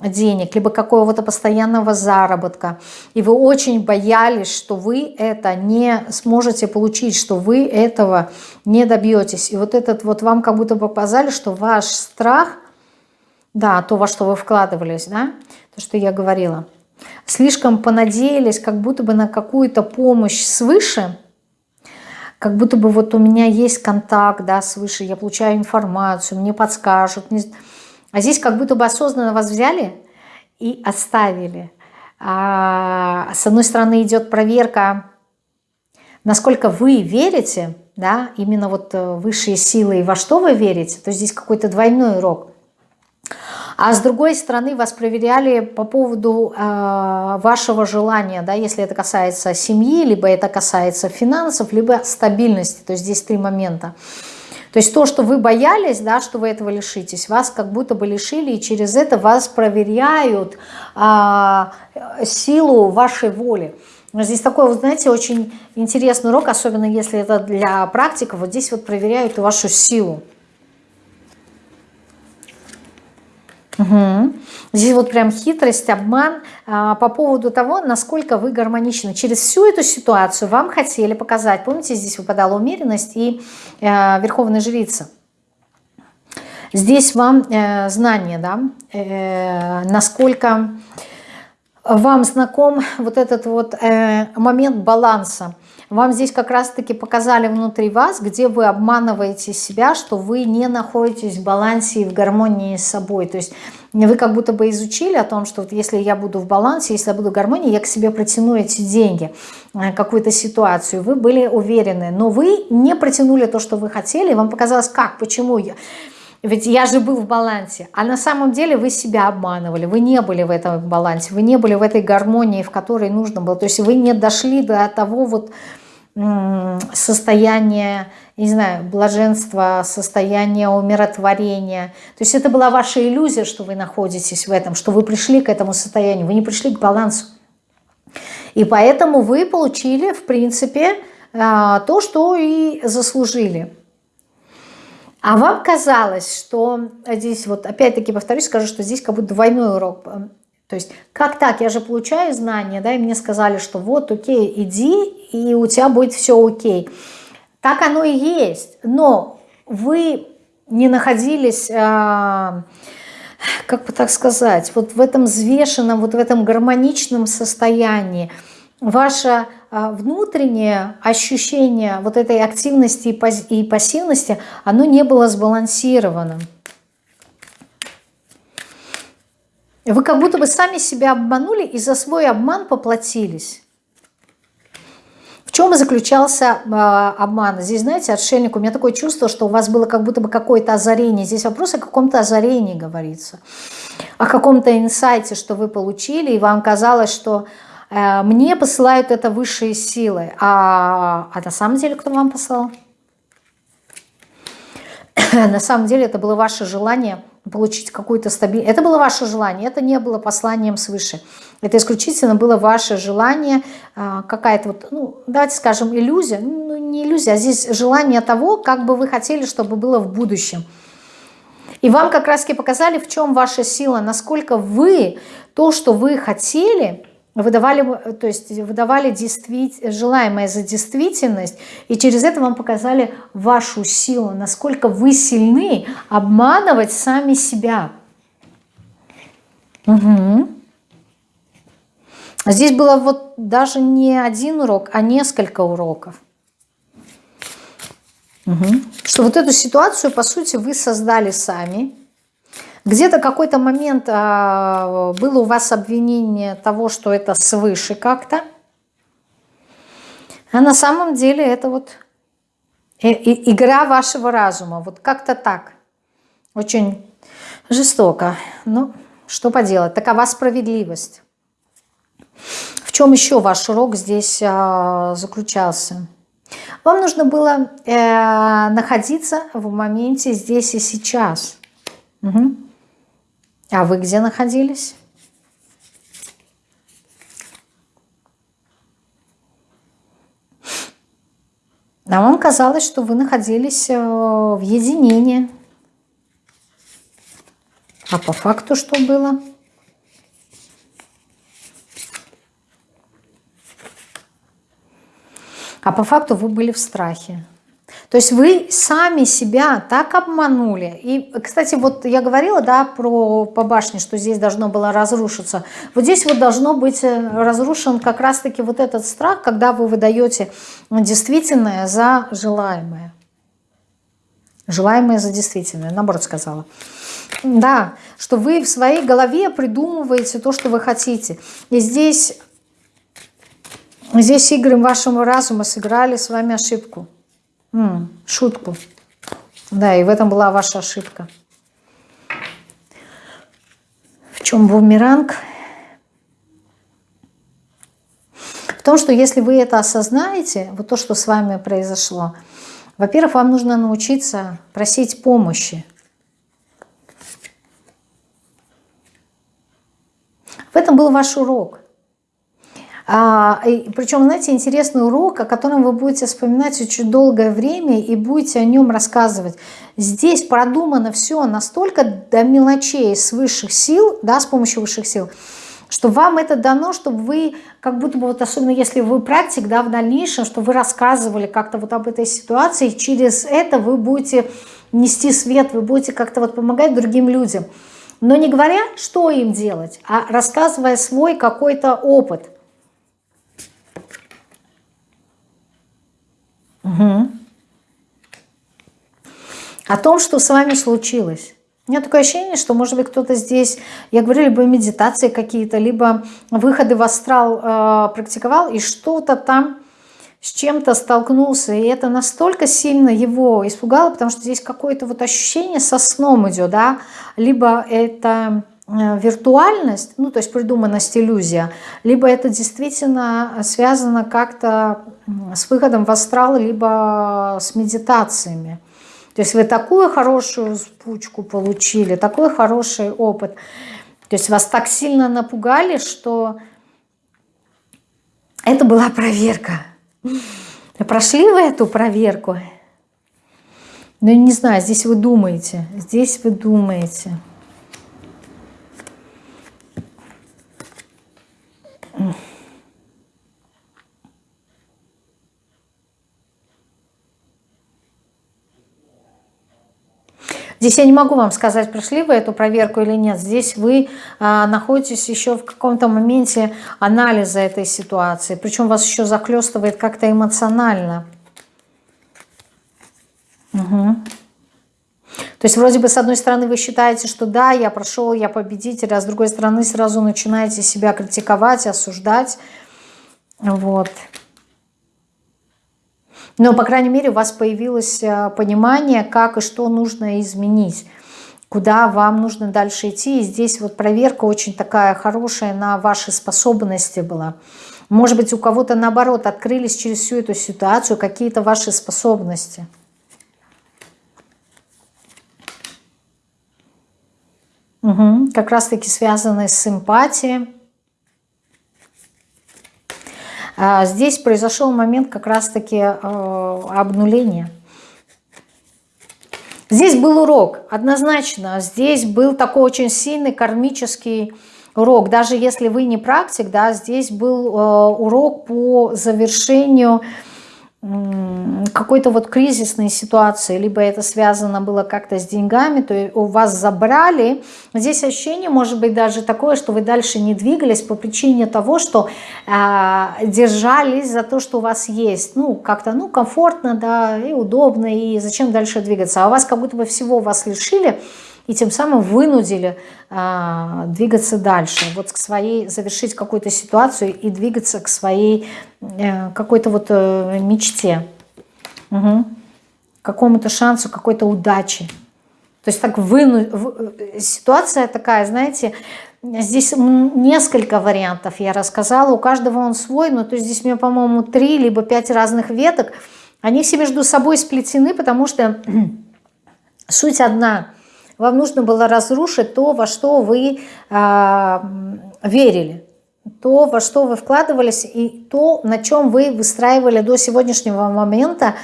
денег, либо какого-то постоянного заработка, и вы очень боялись, что вы это не сможете получить, что вы этого не добьетесь. И вот этот вот вам как будто показали, что ваш страх, да, то, во что вы вкладывались, да, то, что я говорила, слишком понадеялись как будто бы на какую-то помощь свыше, как будто бы вот у меня есть контакт да, свыше, я получаю информацию, мне подскажут. А здесь как будто бы осознанно вас взяли и оставили. А, с одной стороны идет проверка, насколько вы верите, да, именно вот э, высшие силы и во что вы верите, то здесь какой-то двойной урок. А с другой стороны вас проверяли по поводу э, вашего желания, да, если это касается семьи, либо это касается финансов, либо стабильности. То есть здесь три момента. То есть то, что вы боялись, да, что вы этого лишитесь, вас как будто бы лишили, и через это вас проверяют а, силу вашей воли. Здесь такой, вот, знаете, очень интересный урок, особенно если это для практиков. Вот здесь вот проверяют вашу силу. Угу. Здесь вот прям хитрость, обман а, по поводу того, насколько вы гармоничны. Через всю эту ситуацию вам хотели показать, помните, здесь выпадала умеренность и э, верховная жрица. Здесь вам э, знание, да, э, насколько вам знаком вот этот вот э, момент баланса. Вам здесь как раз-таки показали внутри вас, где вы обманываете себя, что вы не находитесь в балансе и в гармонии с собой. То есть вы как будто бы изучили о том, что вот если я буду в балансе, если я буду в гармонии, я к себе протяну эти деньги, э, какую-то ситуацию. Вы были уверены, но вы не протянули то, что вы хотели, вам показалось, как, почему я... Ведь я же был в балансе. А на самом деле вы себя обманывали. Вы не были в этом балансе. Вы не были в этой гармонии, в которой нужно было. То есть вы не дошли до того вот состояние, не знаю, блаженства, состояние умиротворения. То есть это была ваша иллюзия, что вы находитесь в этом, что вы пришли к этому состоянию, вы не пришли к балансу. И поэтому вы получили, в принципе, а, то, что и заслужили. А вам казалось, что здесь, вот опять-таки повторюсь, скажу, что здесь как будто двойной урок то есть, как так? Я же получаю знания, да, и мне сказали, что вот, окей, иди, и у тебя будет все окей. Так оно и есть, но вы не находились, а, как бы так сказать, вот в этом взвешенном, вот в этом гармоничном состоянии. Ваше а, внутреннее ощущение вот этой активности и пассивности, оно не было сбалансированным. Вы как будто бы сами себя обманули и за свой обман поплатились. В чем заключался э, обман? Здесь, знаете, отшельник, у меня такое чувство, что у вас было как будто бы какое-то озарение. Здесь вопрос о каком-то озарении говорится. О каком-то инсайте, что вы получили, и вам казалось, что мне посылают это высшие силы. А, а на самом деле кто вам послал? (clears throat) на самом деле это было ваше желание получить какую-то стабильность. Это было ваше желание, это не было посланием свыше. Это исключительно было ваше желание, а, какая-то вот, ну, давайте скажем, иллюзия. Ну, не иллюзия, а здесь желание того, как бы вы хотели, чтобы было в будущем. И вам как раз-таки показали, в чем ваша сила, насколько вы то, что вы хотели, выдавали, то есть выдавали действить, желаемое за действительность, и через это вам показали вашу силу, насколько вы сильны обманывать сами себя. Угу. Здесь было вот даже не один урок, а несколько уроков. Угу. Что вот эту ситуацию, по сути, вы создали сами. Где-то какой-то момент а, было у вас обвинение того, что это свыше как-то. А на самом деле это вот игра вашего разума. Вот как-то так. Очень жестоко. Ну, что поделать, такова справедливость. В чем еще ваш урок здесь а, заключался? Вам нужно было э, находиться в моменте здесь и сейчас. Угу. А вы где находились? А вам казалось, что вы находились э, в единении. А по факту что было? А по факту вы были в страхе. То есть вы сами себя так обманули. И, кстати, вот я говорила, да, про по башне, что здесь должно было разрушиться. Вот здесь вот должно быть э, разрушен как раз-таки вот этот страх, когда вы выдаете действительное за желаемое. Желаемое за действительное, наоборот сказала. Да, что вы в своей голове придумываете то, что вы хотите. И здесь, здесь игры вашего разума сыграли с вами ошибку. Шутку. Да, и в этом была ваша ошибка. В чем бумеранг? В том, что если вы это осознаете, вот то, что с вами произошло, во-первых, вам нужно научиться просить помощи. В этом был ваш урок. А, и, причем, знаете, интересный урок, о котором вы будете вспоминать очень долгое время и будете о нем рассказывать. Здесь продумано все настолько до мелочей с высших сил, да, с помощью высших сил, что вам это дано, чтобы вы, как будто бы, вот особенно если вы практик, да, в дальнейшем, что вы рассказывали как-то вот об этой ситуации, через это вы будете нести свет, вы будете как-то вот помогать другим людям. Но не говоря, что им делать, а рассказывая свой какой-то опыт – Угу. О том, что с вами случилось. У меня такое ощущение, что, может быть, кто-то здесь, я говорю, либо медитации какие-то, либо выходы в астрал э, практиковал, и что-то там с чем-то столкнулся, и это настолько сильно его испугало, потому что здесь какое-то вот ощущение со сном идет, да, либо это виртуальность, ну то есть придуманность, иллюзия, либо это действительно связано как-то с выходом в астрал, либо с медитациями. То есть вы такую хорошую спучку получили, такой хороший опыт. То есть вас так сильно напугали, что это была проверка. Прошли вы эту проверку? Ну, не знаю, здесь вы думаете, здесь вы думаете. Здесь я не могу вам сказать, прошли вы эту проверку или нет. Здесь вы а, находитесь еще в каком-то моменте анализа этой ситуации. Причем вас еще захлестывает как-то эмоционально. Угу. То есть вроде бы с одной стороны вы считаете, что да, я прошел, я победитель, а с другой стороны сразу начинаете себя критиковать, осуждать. Вот. Но, по крайней мере, у вас появилось э, понимание, как и что нужно изменить, куда вам нужно дальше идти. И здесь вот проверка очень такая хорошая на ваши способности была. Может быть, у кого-то, наоборот, открылись через всю эту ситуацию какие-то ваши способности. Угу. Как раз-таки связанные с эмпатией. А здесь произошел момент как раз-таки э, обнуления. Здесь был урок, однозначно. Здесь был такой очень сильный кармический урок. Даже если вы не практик, да, здесь был э, урок по завершению какой-то вот кризисной ситуации, либо это связано было как-то с деньгами, то у вас забрали. Здесь ощущение может быть даже такое, что вы дальше не двигались по причине того, что э, держались за то, что у вас есть. Ну, как-то, ну, комфортно, да, и удобно, и зачем дальше двигаться. А у вас как будто бы всего вас лишили, и тем самым вынудили э, двигаться дальше, вот к своей, завершить какую-то ситуацию и двигаться к своей э, какой-то вот э, мечте, угу. какому-то шансу, какой-то удачи. То есть так выну... ситуация такая, знаете, здесь несколько вариантов я рассказала, у каждого он свой, но то есть здесь у меня, по-моему, три либо пять разных веток, они все между собой сплетены, потому что (clears throat) суть одна – вам нужно было разрушить то, во что вы э, верили, то, во что вы вкладывались, и то, на чем вы выстраивали до сегодняшнего момента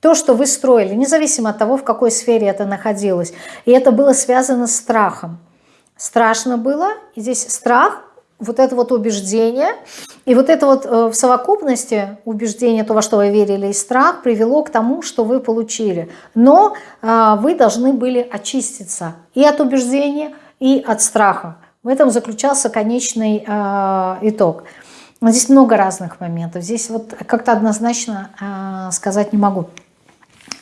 то, что вы строили, независимо от того, в какой сфере это находилось. И это было связано с страхом. Страшно было, и здесь страх вот это вот убеждение, и вот это вот э, в совокупности убеждение, то, во что вы верили, и страх привело к тому, что вы получили. Но э, вы должны были очиститься и от убеждения, и от страха. В этом заключался конечный э, итог. Здесь много разных моментов. Здесь вот как-то однозначно сказать не могу.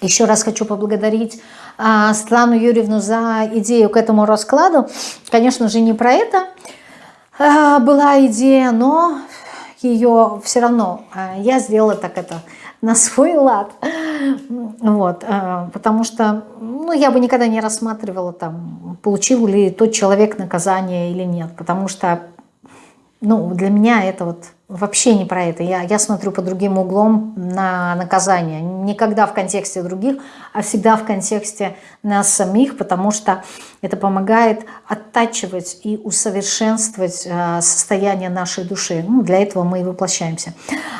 Еще раз хочу поблагодарить Светлану Юрьевну за идею к этому раскладу. Конечно же, не про это. А, была идея, но ее все равно а, я сделала так это на свой лад. Вот, а, потому что ну, я бы никогда не рассматривала, там, получил ли тот человек наказание или нет. Потому что ну, для меня это вот вообще не про это. Я, я смотрю по другим углом на наказание. Никогда в контексте других, а всегда в контексте нас самих, потому что это помогает оттачивать и усовершенствовать э, состояние нашей души. Ну, для этого мы и воплощаемся.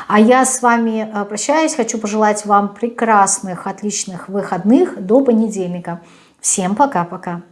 А я с вами э, прощаюсь. Хочу пожелать вам прекрасных, отличных выходных до понедельника. Всем пока-пока.